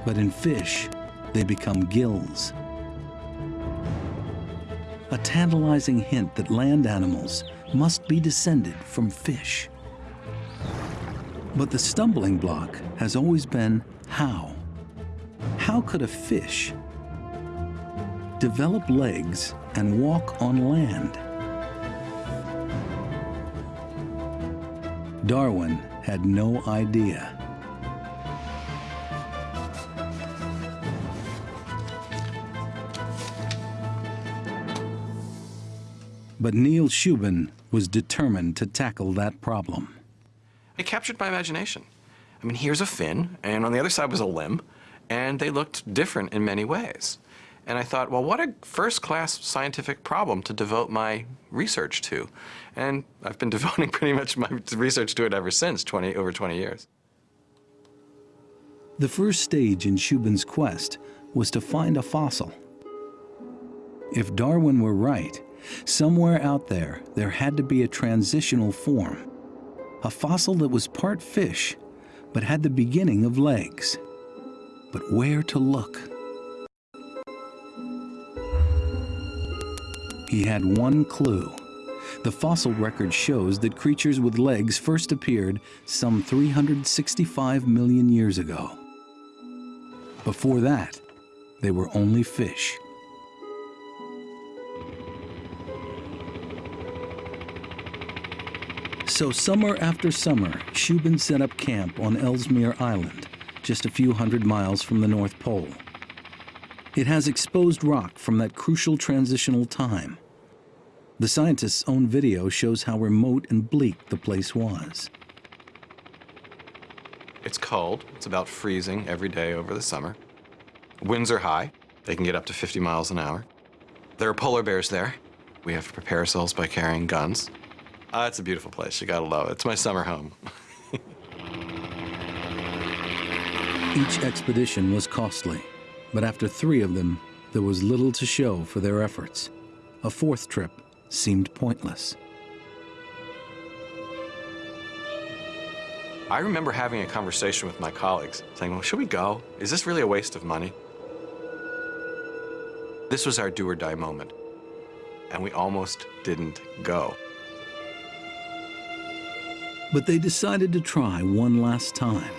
But in fish, they become gills. A tantalizing hint that land animals must be descended from fish. But the stumbling block has always been how. How could a fish develop legs and walk on land? Darwin had no idea. But Neil Shubin was determined to tackle that problem. It captured my imagination. I mean, here's a fin, and on the other side was a limb, and they looked different in many ways. And I thought, well, what a first-class scientific problem to devote my research to. And I've been devoting pretty much my research to it ever since, 20, over 20 years. The first stage in Shubin's quest was to find a fossil. If Darwin were right, somewhere out there, there had to be a transitional form a fossil that was part fish, but had the beginning of legs. But where to look? He had one clue. The fossil record shows that creatures with legs first appeared some 365 million years ago. Before that, they were only fish. So summer after summer, Shubin set up camp on Ellesmere Island, just a few hundred miles from the North Pole. It has exposed rock from that crucial transitional time. The scientists' own video shows how remote and bleak the place was. It's cold. It's about freezing every day over the summer. Winds are high. They can get up to 50 miles an hour. There are polar bears there. We have to prepare ourselves by carrying guns. Uh, it's a beautiful place. You gotta love it. It's my summer home. Each expedition was costly, but after three of them, there was little to show for their efforts. A fourth trip seemed pointless. I remember having a conversation with my colleagues, saying, well, should we go? Is this really a waste of money? This was our do or die moment, and we almost didn't go. But they decided to try one last time.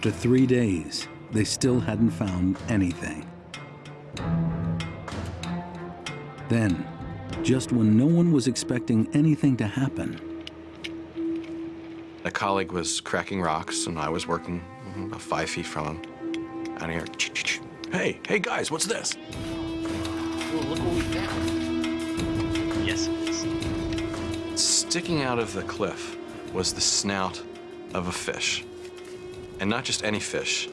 After three days, they still hadn't found anything. Then, just when no one was expecting anything to happen, A colleague was cracking rocks, and I was working mm, about five feet from him. And I hear, "Ch, ch, ch. hey, hey guys, what's this? look what we found. Yes, Sticking out of the cliff was the snout of a fish. And not just any fish,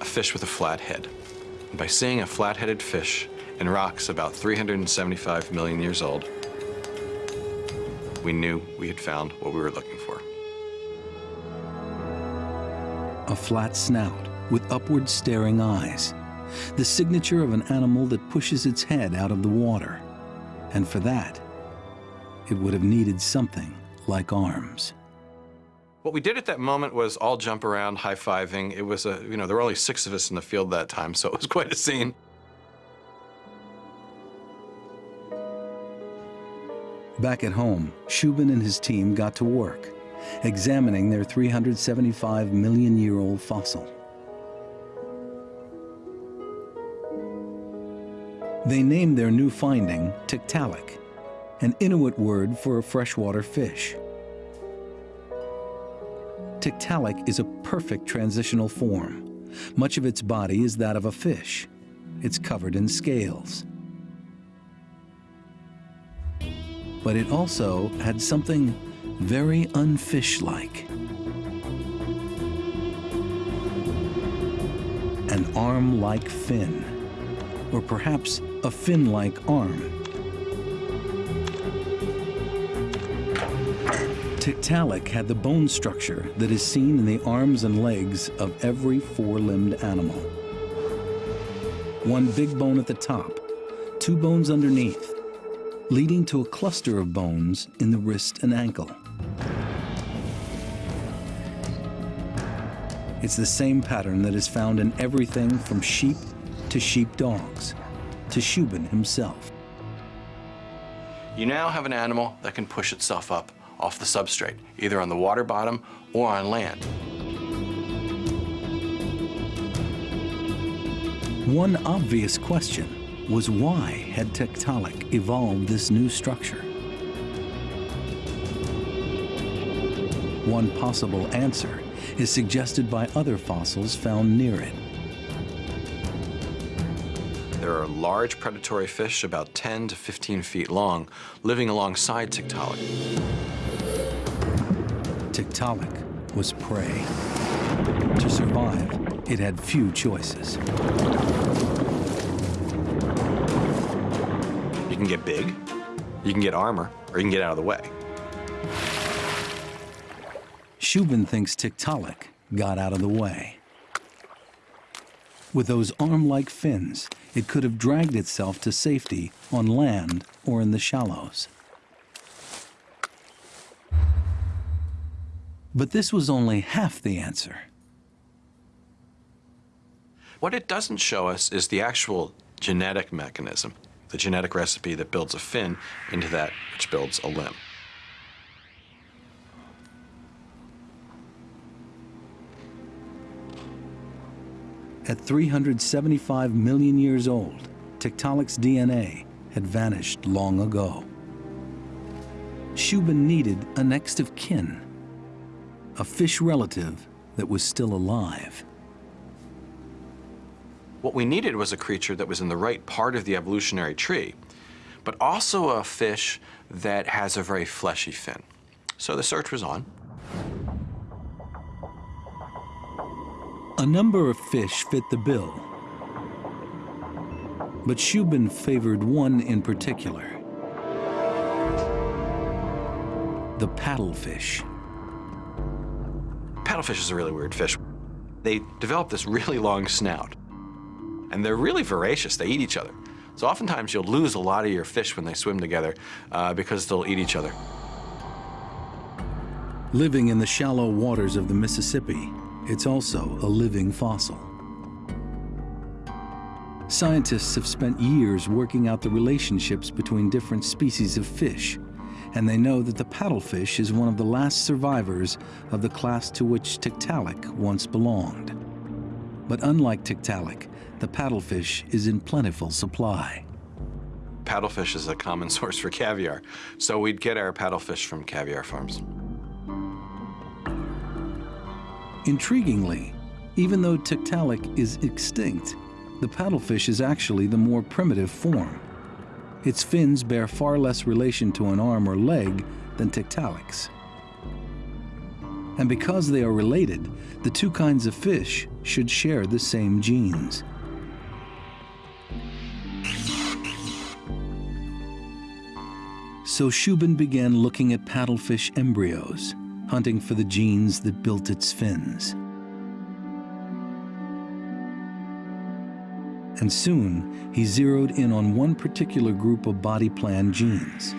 a fish with a flat head. And by seeing a flat-headed fish in rocks about 375 million years old, we knew we had found what we were looking for. a flat snout with upward staring eyes, the signature of an animal that pushes its head out of the water. And for that, it would have needed something like arms. What we did at that moment was all jump around, high-fiving. It was a, you know, there were only six of us in the field that time, so it was quite a scene. Back at home, Shubin and his team got to work, examining their 375 million year old fossil. They named their new finding Tiktaalik, an Inuit word for a freshwater fish. Tiktaalik is a perfect transitional form. Much of its body is that of a fish. It's covered in scales. But it also had something very unfish-like. An arm-like fin, or perhaps a fin-like arm. Tiktaalik had the bone structure that is seen in the arms and legs of every four-limbed animal. One big bone at the top, two bones underneath, leading to a cluster of bones in the wrist and ankle. It's the same pattern that is found in everything from sheep to sheepdogs, to Shubin himself. You now have an animal that can push itself up off the substrate, either on the water bottom or on land. One obvious question was why had Tiktaalik evolved this new structure? One possible answer is suggested by other fossils found near it. There are large predatory fish about 10 to 15 feet long living alongside Tiktaalik. Tiktaalik was prey. To survive, it had few choices. You can get big, you can get armor, or you can get out of the way. Shubin thinks Tiktaalik got out of the way. With those arm-like fins, it could have dragged itself to safety on land or in the shallows. But this was only half the answer. What it doesn't show us is the actual genetic mechanism, the genetic recipe that builds a fin into that which builds a limb. At 375 million years old, Tiktaalik's DNA had vanished long ago. Shubin needed a next of kin, a fish relative that was still alive. What we needed was a creature that was in the right part of the evolutionary tree, but also a fish that has a very fleshy fin. So the search was on. A number of fish fit the bill, but Shubin favored one in particular, the paddlefish. Paddlefish is a really weird fish. They develop this really long snout, and they're really voracious. They eat each other. So oftentimes you'll lose a lot of your fish when they swim together uh, because they'll eat each other. Living in the shallow waters of the Mississippi, it's also a living fossil. Scientists have spent years working out the relationships between different species of fish, and they know that the paddlefish is one of the last survivors of the class to which Tiktaalik once belonged. But unlike Tiktaalik, the paddlefish is in plentiful supply. Paddlefish is a common source for caviar, so we'd get our paddlefish from caviar farms. Intriguingly, even though Tiktaalik is extinct, the paddlefish is actually the more primitive form. Its fins bear far less relation to an arm or leg than Tiktaalik's. And because they are related, the two kinds of fish should share the same genes. So Shubin began looking at paddlefish embryos, hunting for the genes that built its fins. And soon, he zeroed in on one particular group of body plan genes,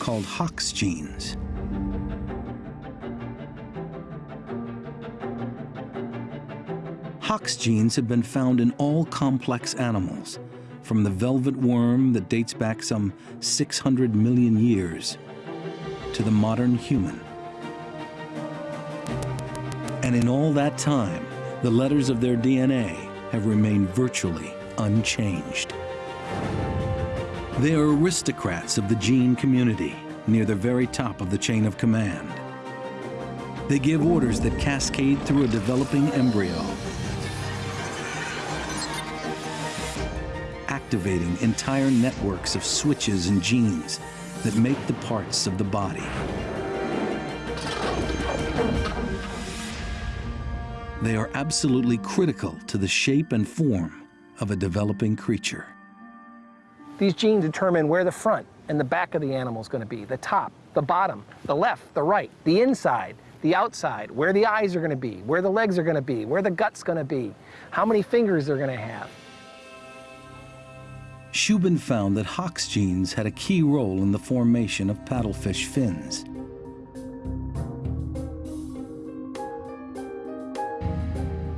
called Hox genes. Hox genes have been found in all complex animals, from the velvet worm that dates back some 600 million years to the modern human. And in all that time, the letters of their DNA have remained virtually unchanged. They are aristocrats of the gene community, near the very top of the chain of command. They give orders that cascade through a developing embryo, activating entire networks of switches and genes that make the parts of the body. They are absolutely critical to the shape and form of a developing creature. These genes determine where the front and the back of the animal is going to be, the top, the bottom, the left, the right, the inside, the outside, where the eyes are going to be, where the legs are going to be, where the gut's going to be, how many fingers they're going to have. Shubin found that Hox genes had a key role in the formation of paddlefish fins.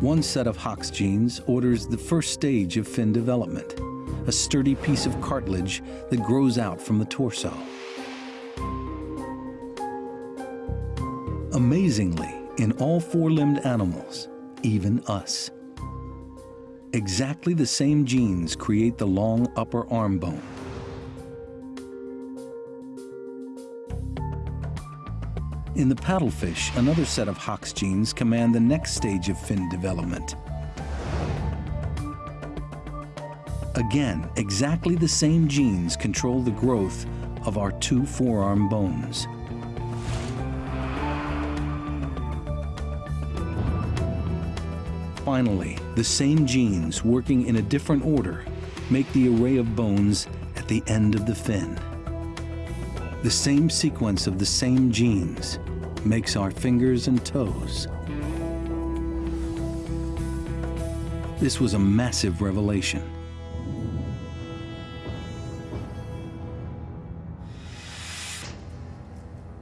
One set of Hox genes orders the first stage of fin development, a sturdy piece of cartilage that grows out from the torso. Amazingly, in all four-limbed animals, even us, exactly the same genes create the long upper arm bone. In the paddlefish, another set of Hox genes command the next stage of fin development. Again, exactly the same genes control the growth of our two forearm bones. Finally, the same genes working in a different order make the array of bones at the end of the fin. The same sequence of the same genes makes our fingers and toes. This was a massive revelation.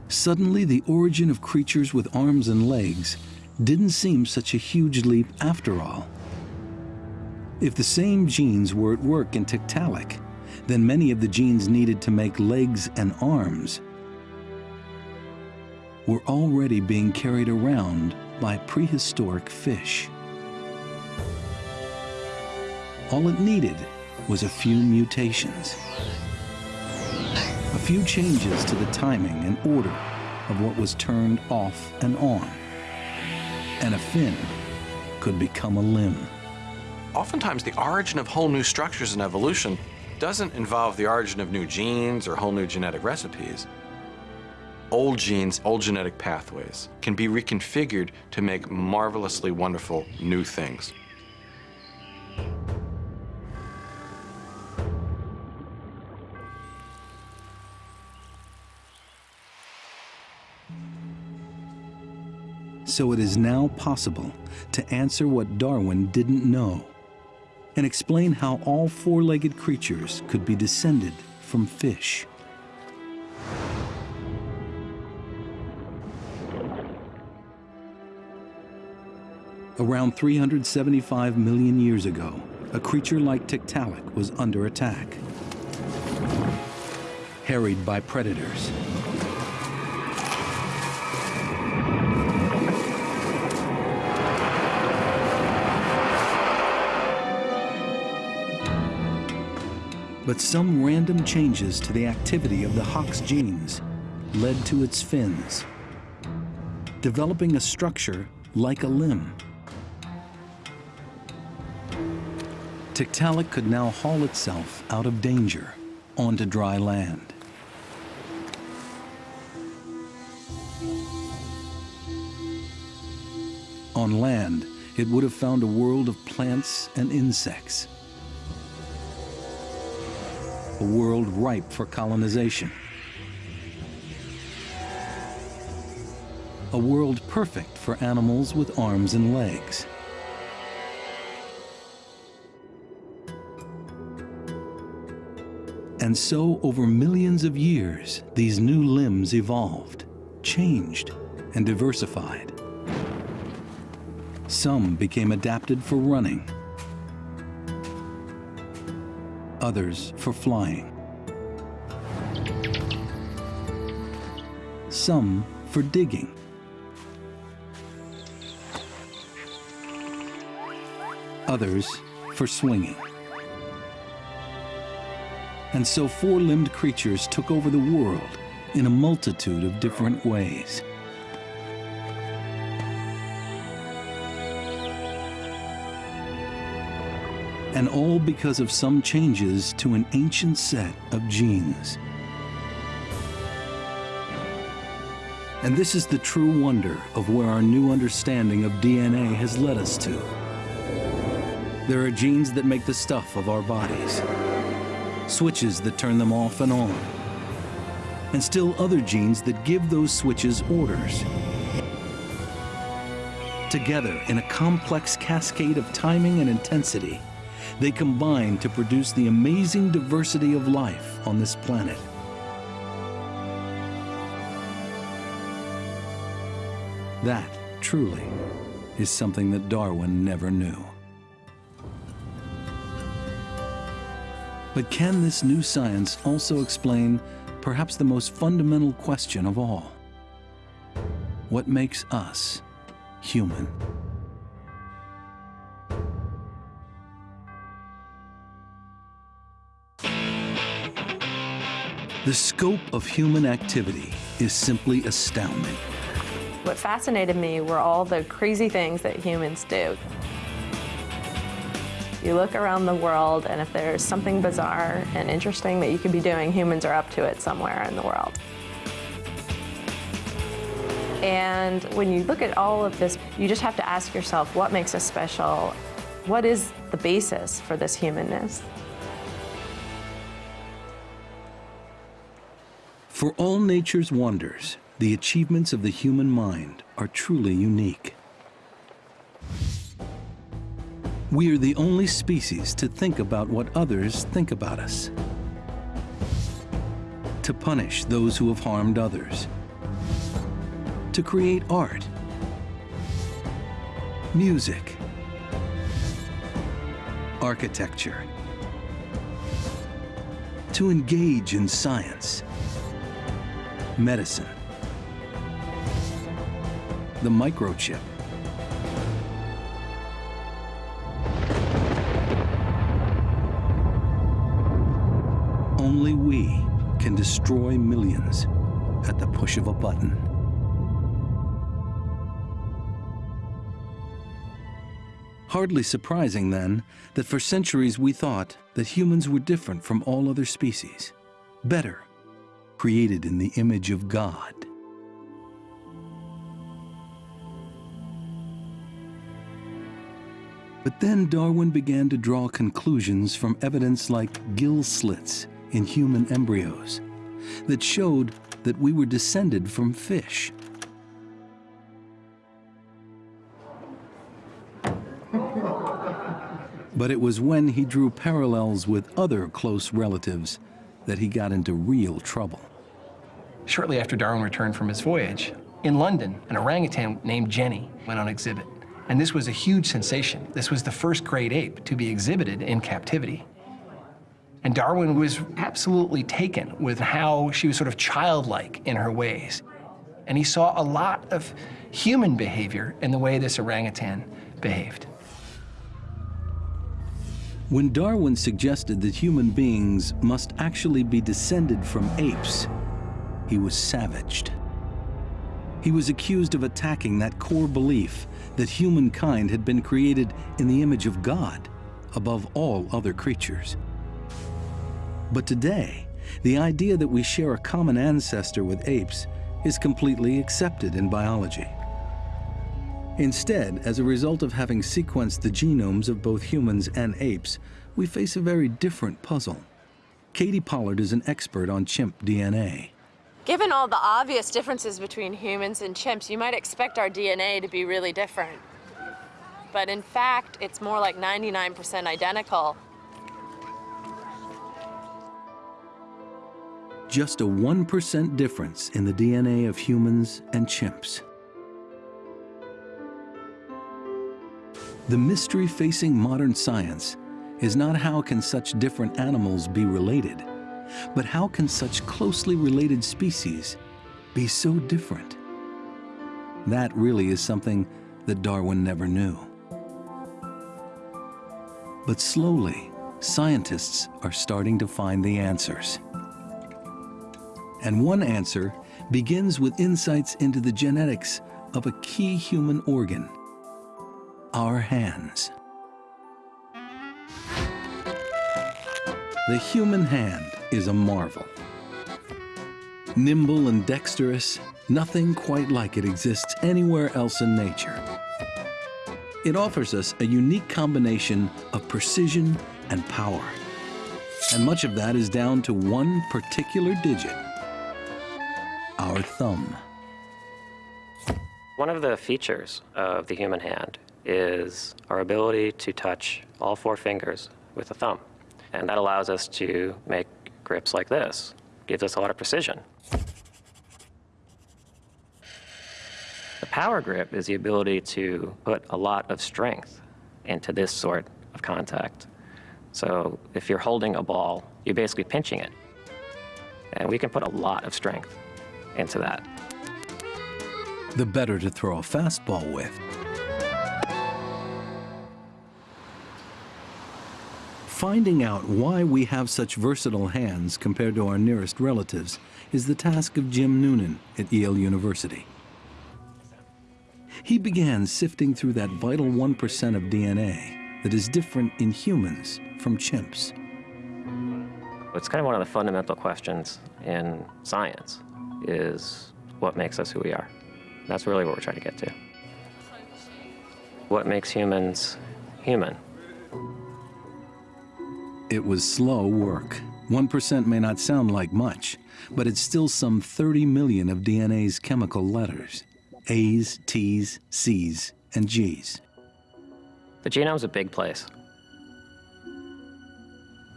Suddenly, the origin of creatures with arms and legs didn't seem such a huge leap after all. If the same genes were at work in Tiktaalik, then many of the genes needed to make legs and arms were already being carried around by prehistoric fish. All it needed was a few mutations, a few changes to the timing and order of what was turned off and on, and a fin could become a limb. Oftentimes, the origin of whole new structures in evolution doesn't involve the origin of new genes or whole new genetic recipes. Old genes, old genetic pathways can be reconfigured to make marvelously wonderful new things. So it is now possible to answer what Darwin didn't know and explain how all four-legged creatures could be descended from fish. Around 375 million years ago, a creature like Tiktaalik was under attack, harried by predators. But some random changes to the activity of the Hox genes led to its fins, developing a structure like a limb. Tiktaalik could now haul itself out of danger onto dry land. On land, it would have found a world of plants and insects. A world ripe for colonization. A world perfect for animals with arms and legs. And so, over millions of years, these new limbs evolved, changed, and diversified. Some became adapted for running, others for flying, some for digging, others for swinging. And so four-limbed creatures took over the world in a multitude of different ways. And all because of some changes to an ancient set of genes. And this is the true wonder of where our new understanding of DNA has led us to. There are genes that make the stuff of our bodies, switches that turn them off and on, and still other genes that give those switches orders. Together, in a complex cascade of timing and intensity, they combine to produce the amazing diversity of life on this planet. That, truly, is something that Darwin never knew. But can this new science also explain perhaps the most fundamental question of all? What makes us human? The scope of human activity is simply astounding. What fascinated me were all the crazy things that humans do. You look around the world, and if there's something bizarre and interesting that you could be doing, humans are up to it somewhere in the world. And when you look at all of this, you just have to ask yourself, what makes us special? What is the basis for this humanness? For all nature's wonders, the achievements of the human mind are truly unique. We are the only species to think about what others think about us, to punish those who have harmed others, to create art, music, architecture, to engage in science, medicine, the microchip, Only we can destroy millions at the push of a button. Hardly surprising, then, that for centuries we thought that humans were different from all other species, better, created in the image of God. But then Darwin began to draw conclusions from evidence like gill slits in human embryos that showed that we were descended from fish. But it was when he drew parallels with other close relatives that he got into real trouble. Shortly after Darwin returned from his voyage, in London, an orangutan named Jenny went on exhibit. And this was a huge sensation. This was the first great ape to be exhibited in captivity. And Darwin was absolutely taken with how she was sort of childlike in her ways. And he saw a lot of human behavior in the way this orangutan behaved. When Darwin suggested that human beings must actually be descended from apes, he was savaged. He was accused of attacking that core belief that humankind had been created in the image of God above all other creatures. But today, the idea that we share a common ancestor with apes is completely accepted in biology. Instead, as a result of having sequenced the genomes of both humans and apes, we face a very different puzzle. Katie Pollard is an expert on chimp DNA. Given all the obvious differences between humans and chimps, you might expect our DNA to be really different. But in fact, it's more like 99% identical. Just a 1% difference in the DNA of humans and chimps. The mystery facing modern science is not how can such different animals be related, but how can such closely related species be so different? That really is something that Darwin never knew. But slowly, scientists are starting to find the answers. And one answer begins with insights into the genetics of a key human organ, our hands. The human hand is a marvel. Nimble and dexterous, nothing quite like it exists anywhere else in nature. It offers us a unique combination of precision and power. And much of that is down to one particular digit, our thumb. One of the features of the human hand is our ability to touch all four fingers with the thumb. And that allows us to make grips like this. Gives us a lot of precision. The power grip is the ability to put a lot of strength into this sort of contact. So if you're holding a ball, you're basically pinching it. And we can put a lot of strength into that. The better to throw a fastball with. Finding out why we have such versatile hands compared to our nearest relatives is the task of Jim Noonan at Yale University. He began sifting through that vital 1% of DNA that is different in humans from chimps. It's kind of one of the fundamental questions in science is what makes us who we are. That's really what we're trying to get to. What makes humans human? It was slow work. 1% may not sound like much, but it's still some 30 million of DNA's chemical letters. A's, T's, C's, and G's. The genome's a big place.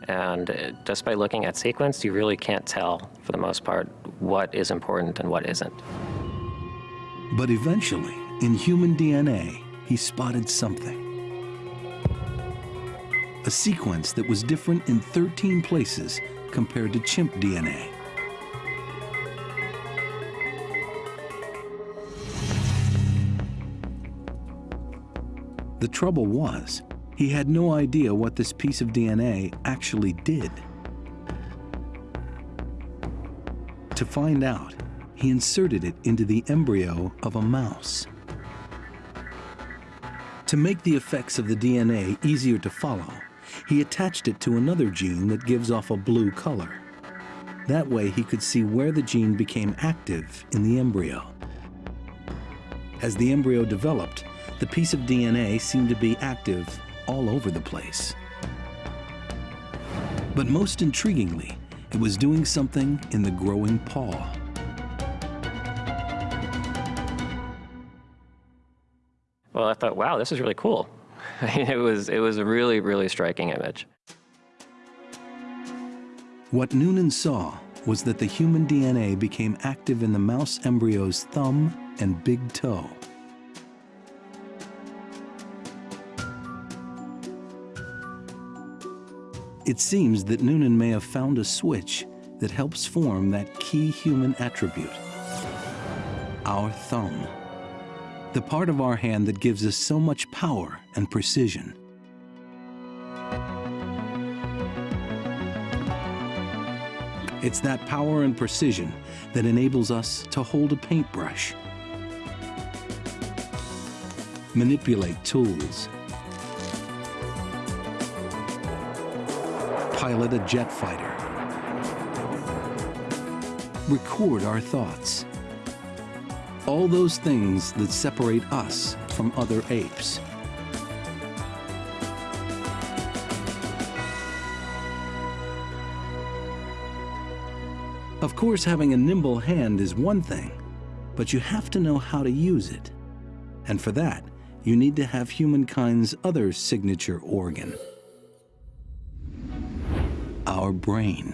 And uh, just by looking at sequence, you really can't tell, for the most part, what is important and what isn't. But eventually, in human DNA, he spotted something. A sequence that was different in 13 places compared to chimp DNA. The trouble was, he had no idea what this piece of DNA actually did. To find out, he inserted it into the embryo of a mouse. To make the effects of the DNA easier to follow, he attached it to another gene that gives off a blue color. That way he could see where the gene became active in the embryo. As the embryo developed, the piece of DNA seemed to be active all over the place. But most intriguingly, it was doing something in the growing paw. Well, I thought, wow, this is really cool. it was it was a really really striking image. What Noonan saw was that the human DNA became active in the mouse embryo's thumb and big toe. It seems that Noonan may have found a switch that helps form that key human attribute, our thumb, the part of our hand that gives us so much power and precision. It's that power and precision that enables us to hold a paintbrush, manipulate tools, pilot a jet fighter, record our thoughts. All those things that separate us from other apes. Of course, having a nimble hand is one thing, but you have to know how to use it. And for that, you need to have humankind's other signature organ, our brain.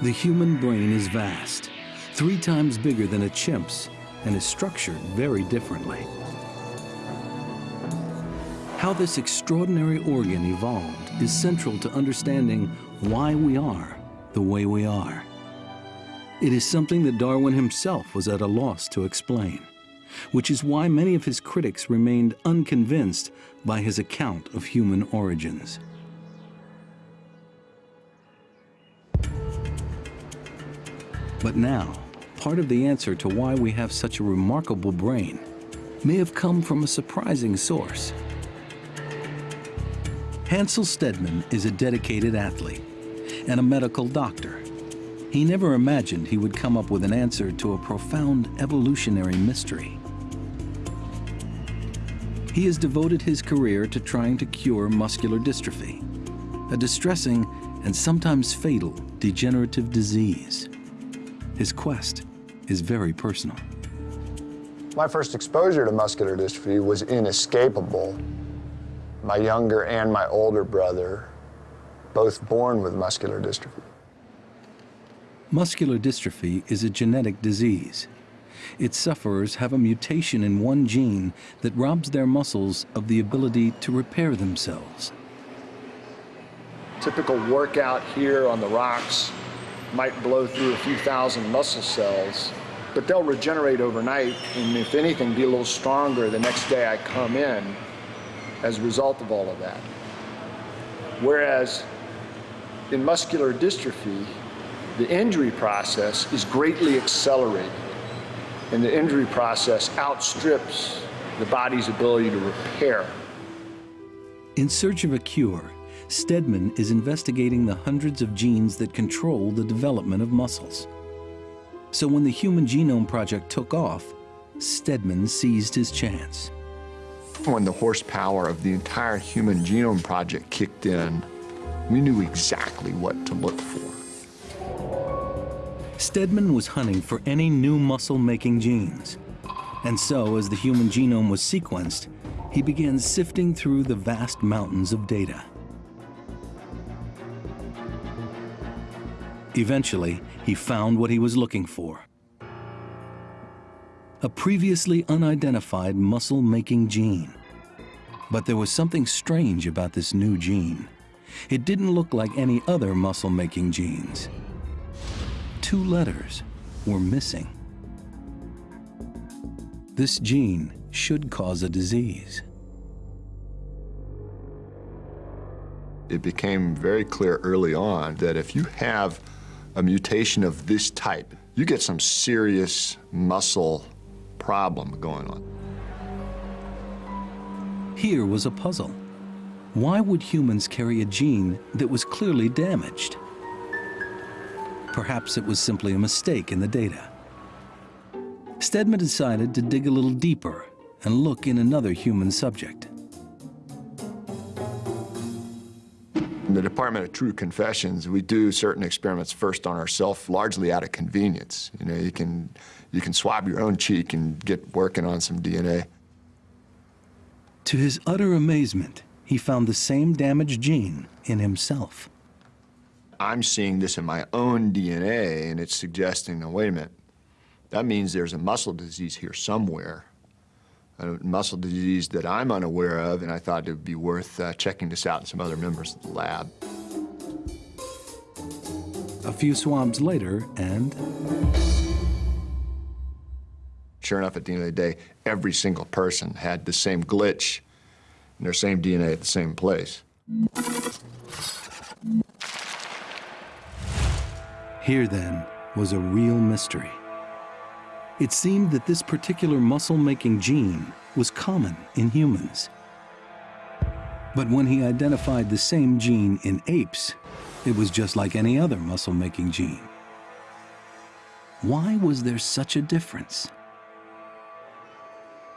The human brain is vast, three times bigger than a chimp's, and is structured very differently. How this extraordinary organ evolved is central to understanding why we are the way we are. It is something that Darwin himself was at a loss to explain, which is why many of his critics remained unconvinced by his account of human origins. But now, part of the answer to why we have such a remarkable brain may have come from a surprising source. Hansell Stedman is a dedicated athlete and a medical doctor. He never imagined he would come up with an answer to a profound evolutionary mystery. He has devoted his career to trying to cure muscular dystrophy, a distressing and sometimes fatal degenerative disease. His quest is very personal. My first exposure to muscular dystrophy was inescapable. My younger and my older brother, both born with muscular dystrophy. Muscular dystrophy is a genetic disease. Its sufferers have a mutation in one gene that robs their muscles of the ability to repair themselves. Typical workout here on the rocks might blow through a few thousand muscle cells, but they'll regenerate overnight, and if anything, be a little stronger the next day I come in as a result of all of that. Whereas in muscular dystrophy, the injury process is greatly accelerated, and the injury process outstrips the body's ability to repair. In search of a cure, Stedman is investigating the hundreds of genes that control the development of muscles. So when the Human Genome Project took off, Stedman seized his chance. When the horsepower of the entire Human Genome Project kicked in, we knew exactly what to look for. Stedman was hunting for any new muscle-making genes. And so, as the human genome was sequenced, he began sifting through the vast mountains of data. Eventually, he found what he was looking for. A previously unidentified muscle-making gene. But there was something strange about this new gene. It didn't look like any other muscle-making genes. Two letters were missing. This gene should cause a disease. It became very clear early on that if you have a mutation of this type, you get some serious muscle problem going on. Here was a puzzle. Why would humans carry a gene that was clearly damaged? Perhaps it was simply a mistake in the data. Stedman decided to dig a little deeper and look in another human subject. In the Department of True Confessions, we do certain experiments first on ourselves, largely out of convenience. You know, you can, you can swab your own cheek and get working on some DNA. To his utter amazement, he found the same damaged gene in himself. I'm seeing this in my own DNA, and it's suggesting, now, wait a minute, that means there's a muscle disease here somewhere, a muscle disease that I'm unaware of, and I thought it would be worth uh, checking this out in some other members of the lab. A few swabs later, and... Sure enough, at the end of the day, every single person had the same glitch in their same DNA at the same place. Here, then, was a real mystery. It seemed that this particular muscle-making gene was common in humans. But when he identified the same gene in apes, it was just like any other muscle-making gene. Why was there such a difference?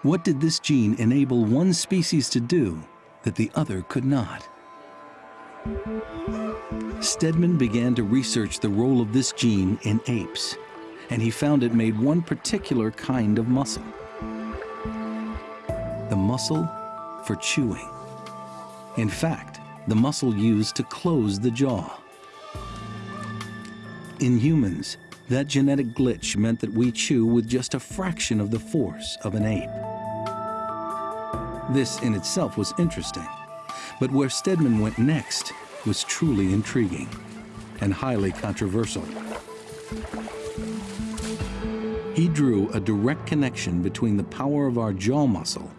What did this gene enable one species to do that the other could not? Stedman began to research the role of this gene in apes, and he found it made one particular kind of muscle. The muscle for chewing. In fact, the muscle used to close the jaw. In humans, that genetic glitch meant that we chew with just a fraction of the force of an ape. This in itself was interesting, but where Stedman went next was truly intriguing and highly controversial. He drew a direct connection between the power of our jaw muscle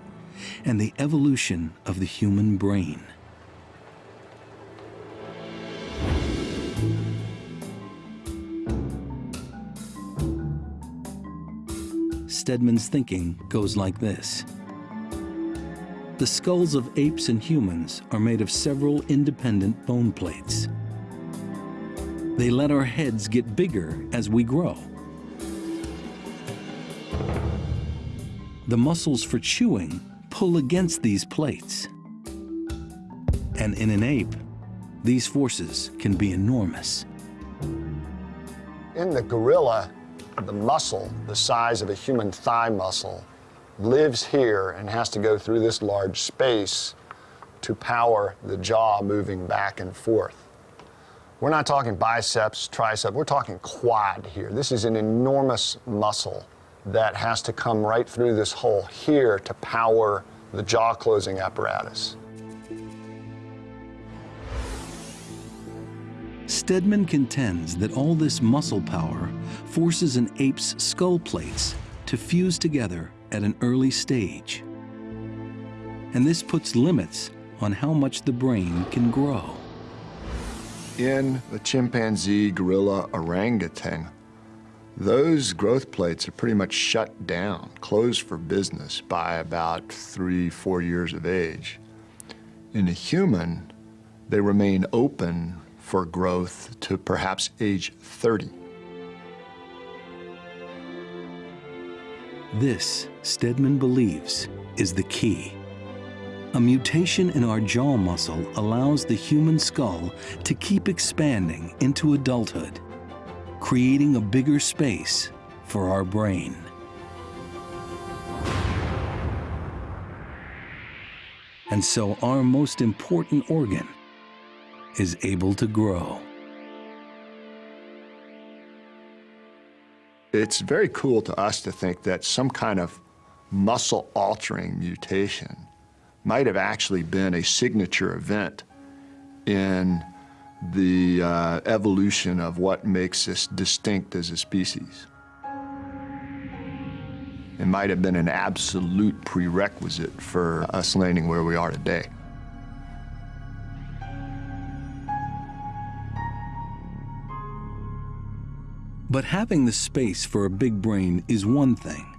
and the evolution of the human brain. Stedman's thinking goes like this. The skulls of apes and humans are made of several independent bone plates. They let our heads get bigger as we grow. The muscles for chewing pull against these plates. And in an ape, these forces can be enormous. In the gorilla, the muscle, the size of a human thigh muscle, lives here and has to go through this large space to power the jaw moving back and forth. We're not talking biceps, triceps, we're talking quad here. This is an enormous muscle that has to come right through this hole here to power the jaw closing apparatus. Stedman contends that all this muscle power forces an ape's skull plates to fuse together at an early stage. And this puts limits on how much the brain can grow. In the chimpanzee, gorilla, orangutan, those growth plates are pretty much shut down, closed for business by about three, four years of age. In a human, they remain open for growth to perhaps age 30. This, Stedman believes, is the key. A mutation in our jaw muscle allows the human skull to keep expanding into adulthood, creating a bigger space for our brain. And so our most important organ is able to grow. It's very cool to us to think that some kind of muscle altering mutation might have actually been a signature event in the uh, evolution of what makes us distinct as a species. It might have been an absolute prerequisite for us landing where we are today. But having the space for a big brain is one thing.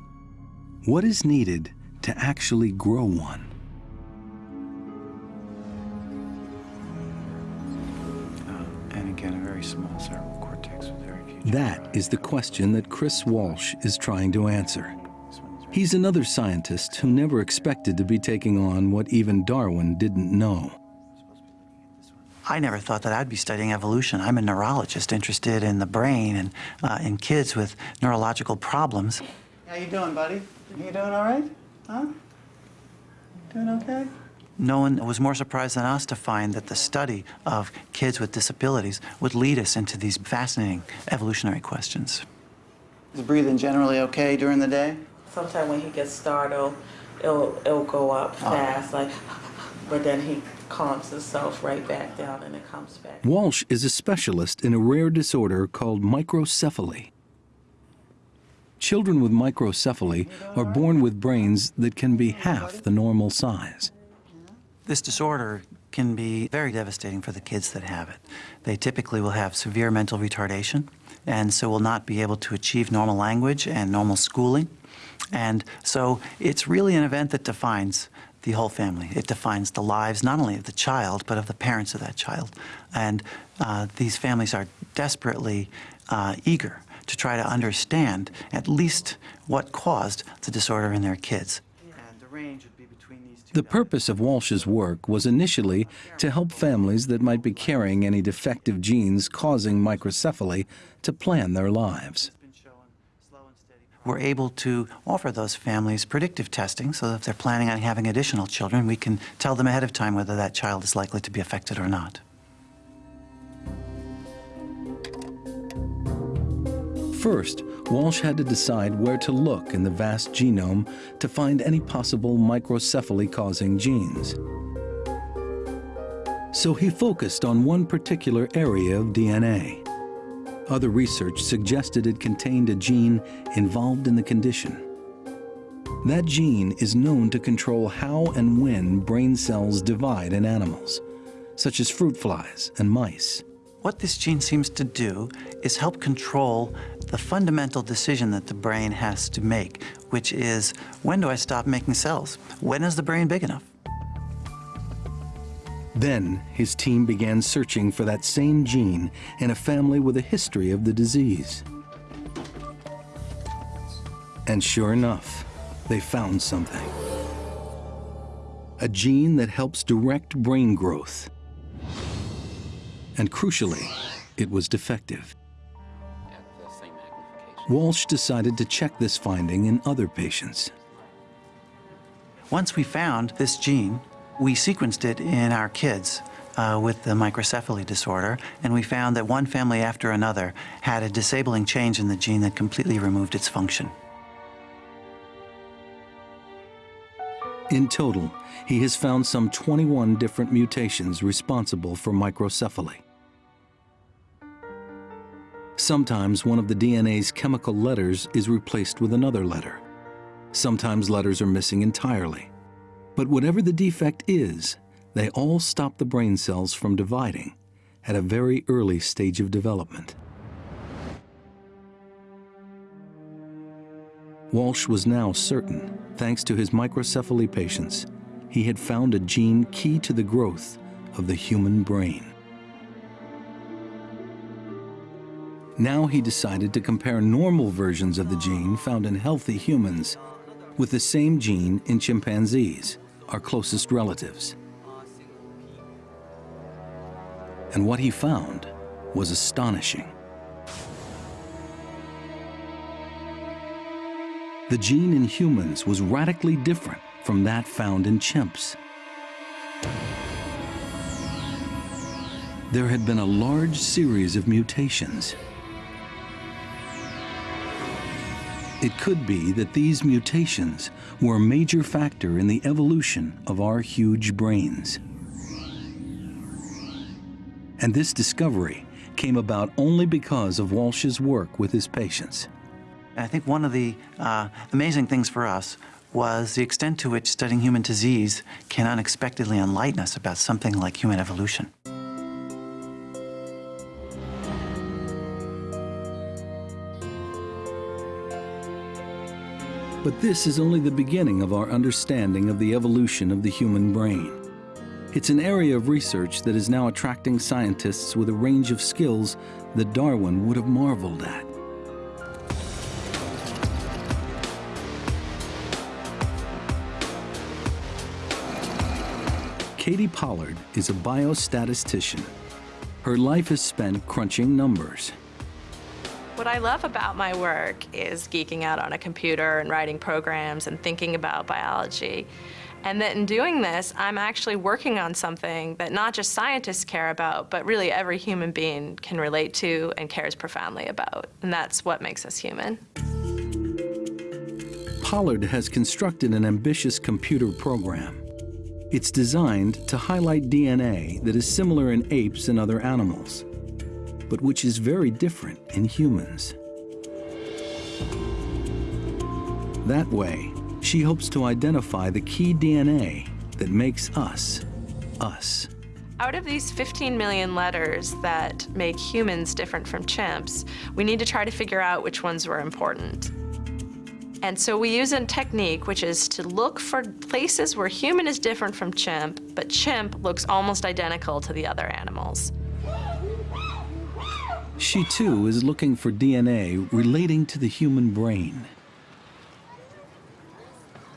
What is needed to actually grow one? Uh, and again, a very small cerebral cortex with very few. That is the question that Chris Walsh is trying to answer. He's another scientist who never expected to be taking on what even Darwin didn't know. I never thought that I'd be studying evolution. I'm a neurologist interested in the brain and uh, in kids with neurological problems. How you doing, buddy? You doing all right? Huh? Doing okay? No one was more surprised than us to find that the study of kids with disabilities would lead us into these fascinating evolutionary questions. Is breathing generally okay during the day? Sometimes when he gets startled, it'll, it'll go up oh. fast, like, but then he calms himself right back down and it comes back. Walsh is a specialist in a rare disorder called microcephaly. Children with microcephaly are born with brains that can be half the normal size. This disorder can be very devastating for the kids that have it. They typically will have severe mental retardation and so will not be able to achieve normal language and normal schooling. And so it's really an event that defines the whole family. It defines the lives not only of the child, but of the parents of that child. And uh, these families are desperately uh, eager to try to understand at least what caused the disorder in their kids. The purpose of Walsh's work was initially to help families that might be carrying any defective genes causing microcephaly to plan their lives. We're able to offer those families predictive testing so that if they're planning on having additional children, we can tell them ahead of time whether that child is likely to be affected or not. First, Walsh had to decide where to look in the vast genome to find any possible microcephaly-causing genes. So he focused on one particular area of DNA. Other research suggested it contained a gene involved in the condition. That gene is known to control how and when brain cells divide in animals, such as fruit flies and mice. What this gene seems to do is help control the fundamental decision that the brain has to make, which is, when do I stop making cells? When is the brain big enough? Then his team began searching for that same gene in a family with a history of the disease. And sure enough, they found something. A gene that helps direct brain growth. And crucially, it was defective. Walsh decided to check this finding in other patients. Once we found this gene, we sequenced it in our kids uh, with the microcephaly disorder, and we found that one family after another had a disabling change in the gene that completely removed its function. In total, he has found some 21 different mutations responsible for microcephaly. Sometimes one of the DNA's chemical letters is replaced with another letter. Sometimes letters are missing entirely. But whatever the defect is, they all stop the brain cells from dividing at a very early stage of development. Walsh was now certain, thanks to his microcephaly patients, he had found a gene key to the growth of the human brain. Now he decided to compare normal versions of the gene found in healthy humans with the same gene in chimpanzees, our closest relatives. And what he found was astonishing. The gene in humans was radically different from that found in chimps. There had been a large series of mutations It could be that these mutations were a major factor in the evolution of our huge brains. And this discovery came about only because of Walsh's work with his patients. I think one of the uh, amazing things for us was the extent to which studying human disease can unexpectedly enlighten us about something like human evolution. But this is only the beginning of our understanding of the evolution of the human brain. It's an area of research that is now attracting scientists with a range of skills that Darwin would have marveled at. Katie Pollard is a biostatistician. Her life is spent crunching numbers. What I love about my work is geeking out on a computer and writing programs and thinking about biology. And that in doing this, I'm actually working on something that not just scientists care about, but really every human being can relate to and cares profoundly about. And that's what makes us human. Pollard has constructed an ambitious computer program. It's designed to highlight DNA that is similar in apes and other animals but which is very different in humans. That way, she hopes to identify the key DNA that makes us us. Out of these 15 million letters that make humans different from chimps, we need to try to figure out which ones were important. And so we use a technique which is to look for places where human is different from chimp, but chimp looks almost identical to the other animals. She too is looking for DNA relating to the human brain.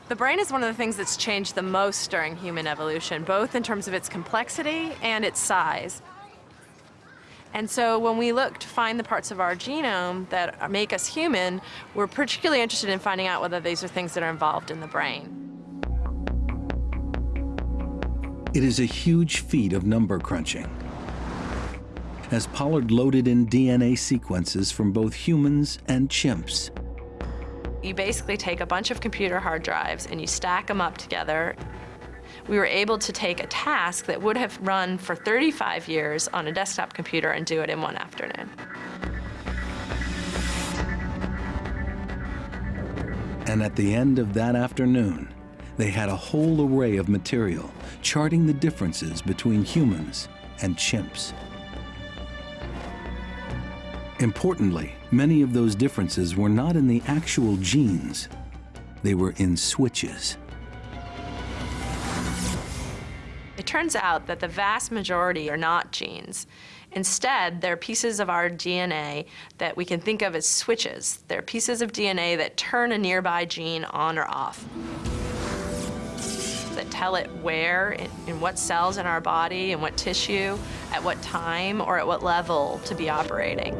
The brain is one of the things that's changed the most during human evolution, both in terms of its complexity and its size. And so when we look to find the parts of our genome that make us human, we're particularly interested in finding out whether these are things that are involved in the brain. It is a huge feat of number crunching. As Pollard loaded in DNA sequences from both humans and chimps, You basically take a bunch of computer hard drives and you stack them up together. We were able to take a task that would have run for 35 years on a desktop computer and do it in one afternoon. and at the end of that afternoon, they had a whole array of material charting the differences between humans and chimps. Importantly, many of those differences were not in the actual genes, they were in switches. It turns out that the vast majority are not genes. Instead, they're pieces of our DNA that we can think of as switches. They're pieces of DNA that turn a nearby gene on or off, that tell it where, in, what cells in our body, in what tissue, at what time, or at what level to be operating.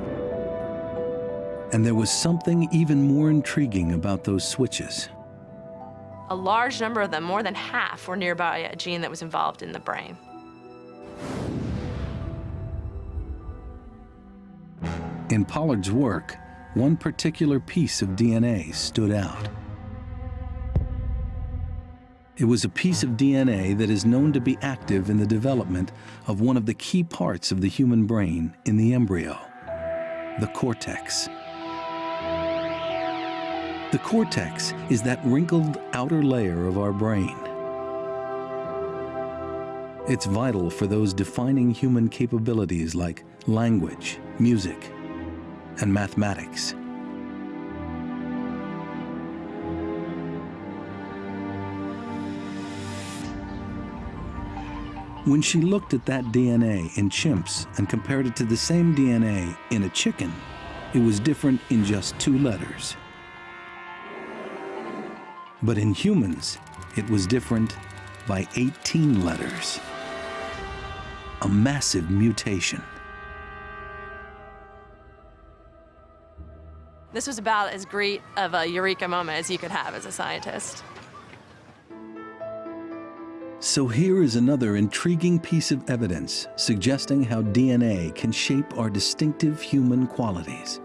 And there was something even more intriguing about those switches. A large number of them, more than half, were nearby a gene that was involved in the brain. In Pollard's work, one particular piece of DNA stood out. It was a piece of DNA that is known to be active in the development of one of the key parts of the human brain in the embryo, the cortex. The cortex is that wrinkled outer layer of our brain. It's vital for those defining human capabilities like language, music, and mathematics. When she looked at that DNA in chimps and compared it to the same DNA in a chicken, it was different in just two letters. But in humans, it was different by 18 letters. A massive mutation. This was about as great of a eureka moment as you could have as a scientist. So here is another intriguing piece of evidence suggesting how DNA can shape our distinctive human qualities.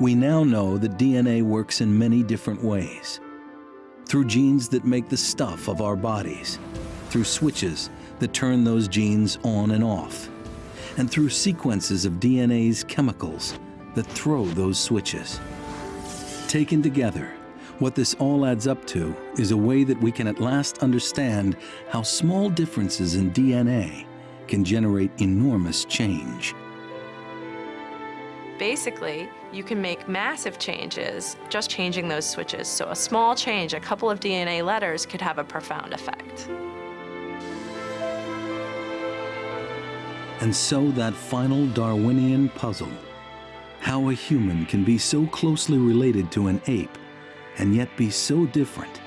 We now know that DNA works in many different ways. Through genes that make the stuff of our bodies, through switches that turn those genes on and off, and through sequences of DNA's chemicals that throw those switches. Taken together, what this all adds up to is a way that we can at last understand how small differences in DNA can generate enormous change. Basically, you can make massive changes just changing those switches. So a small change, a couple of DNA letters, could have a profound effect. And so that final Darwinian puzzle, how a human can be so closely related to an ape and yet be so different,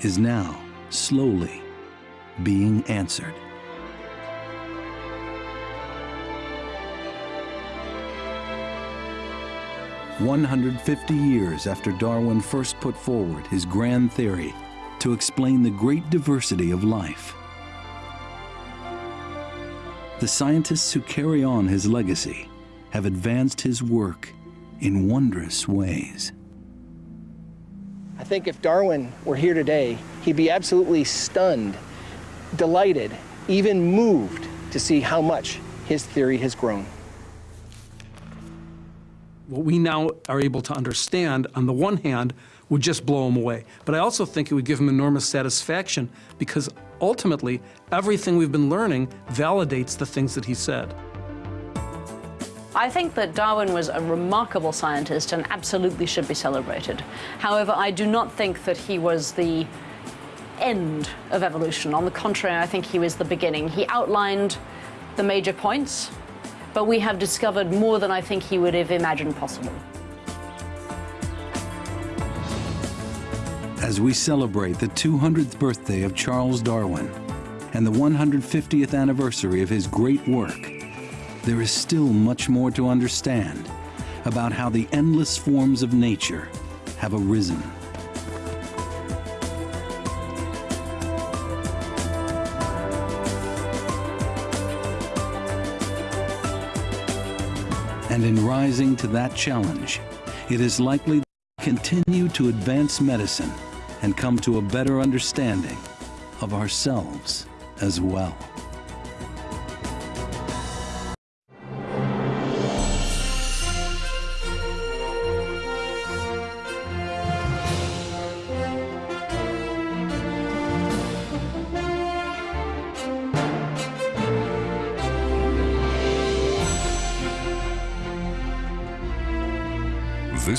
is now slowly being answered. One hundred fifty years after Darwin first put forward his grand theory to explain the great diversity of life, the scientists who carry on his legacy have advanced his work in wondrous ways. I think if Darwin were here today, he'd be absolutely stunned, delighted, even moved to see how much his theory has grown. What we now are able to understand, on the one hand, would just blow him away. But I also think it would give him enormous satisfaction because ultimately everything we've been learning validates the things that he said. I think that Darwin was a remarkable scientist and absolutely should be celebrated. However, I do not think that he was the end of evolution. On the contrary, I think he was the beginning. He outlined the major points, but we have discovered more than I think he would have imagined possible. As we celebrate the 200th birthday of Charles Darwin and the 150th anniversary of his great work, there is still much more to understand about how the endless forms of nature have arisen. And in rising to that challenge, it is likely to continue to advance medicine and come to a better understanding of ourselves as well.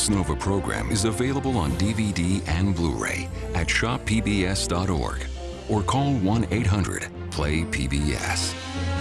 Nova program is available on DVD and Blu-ray at shoppbs.org or call 1-800-PLAY-PBS.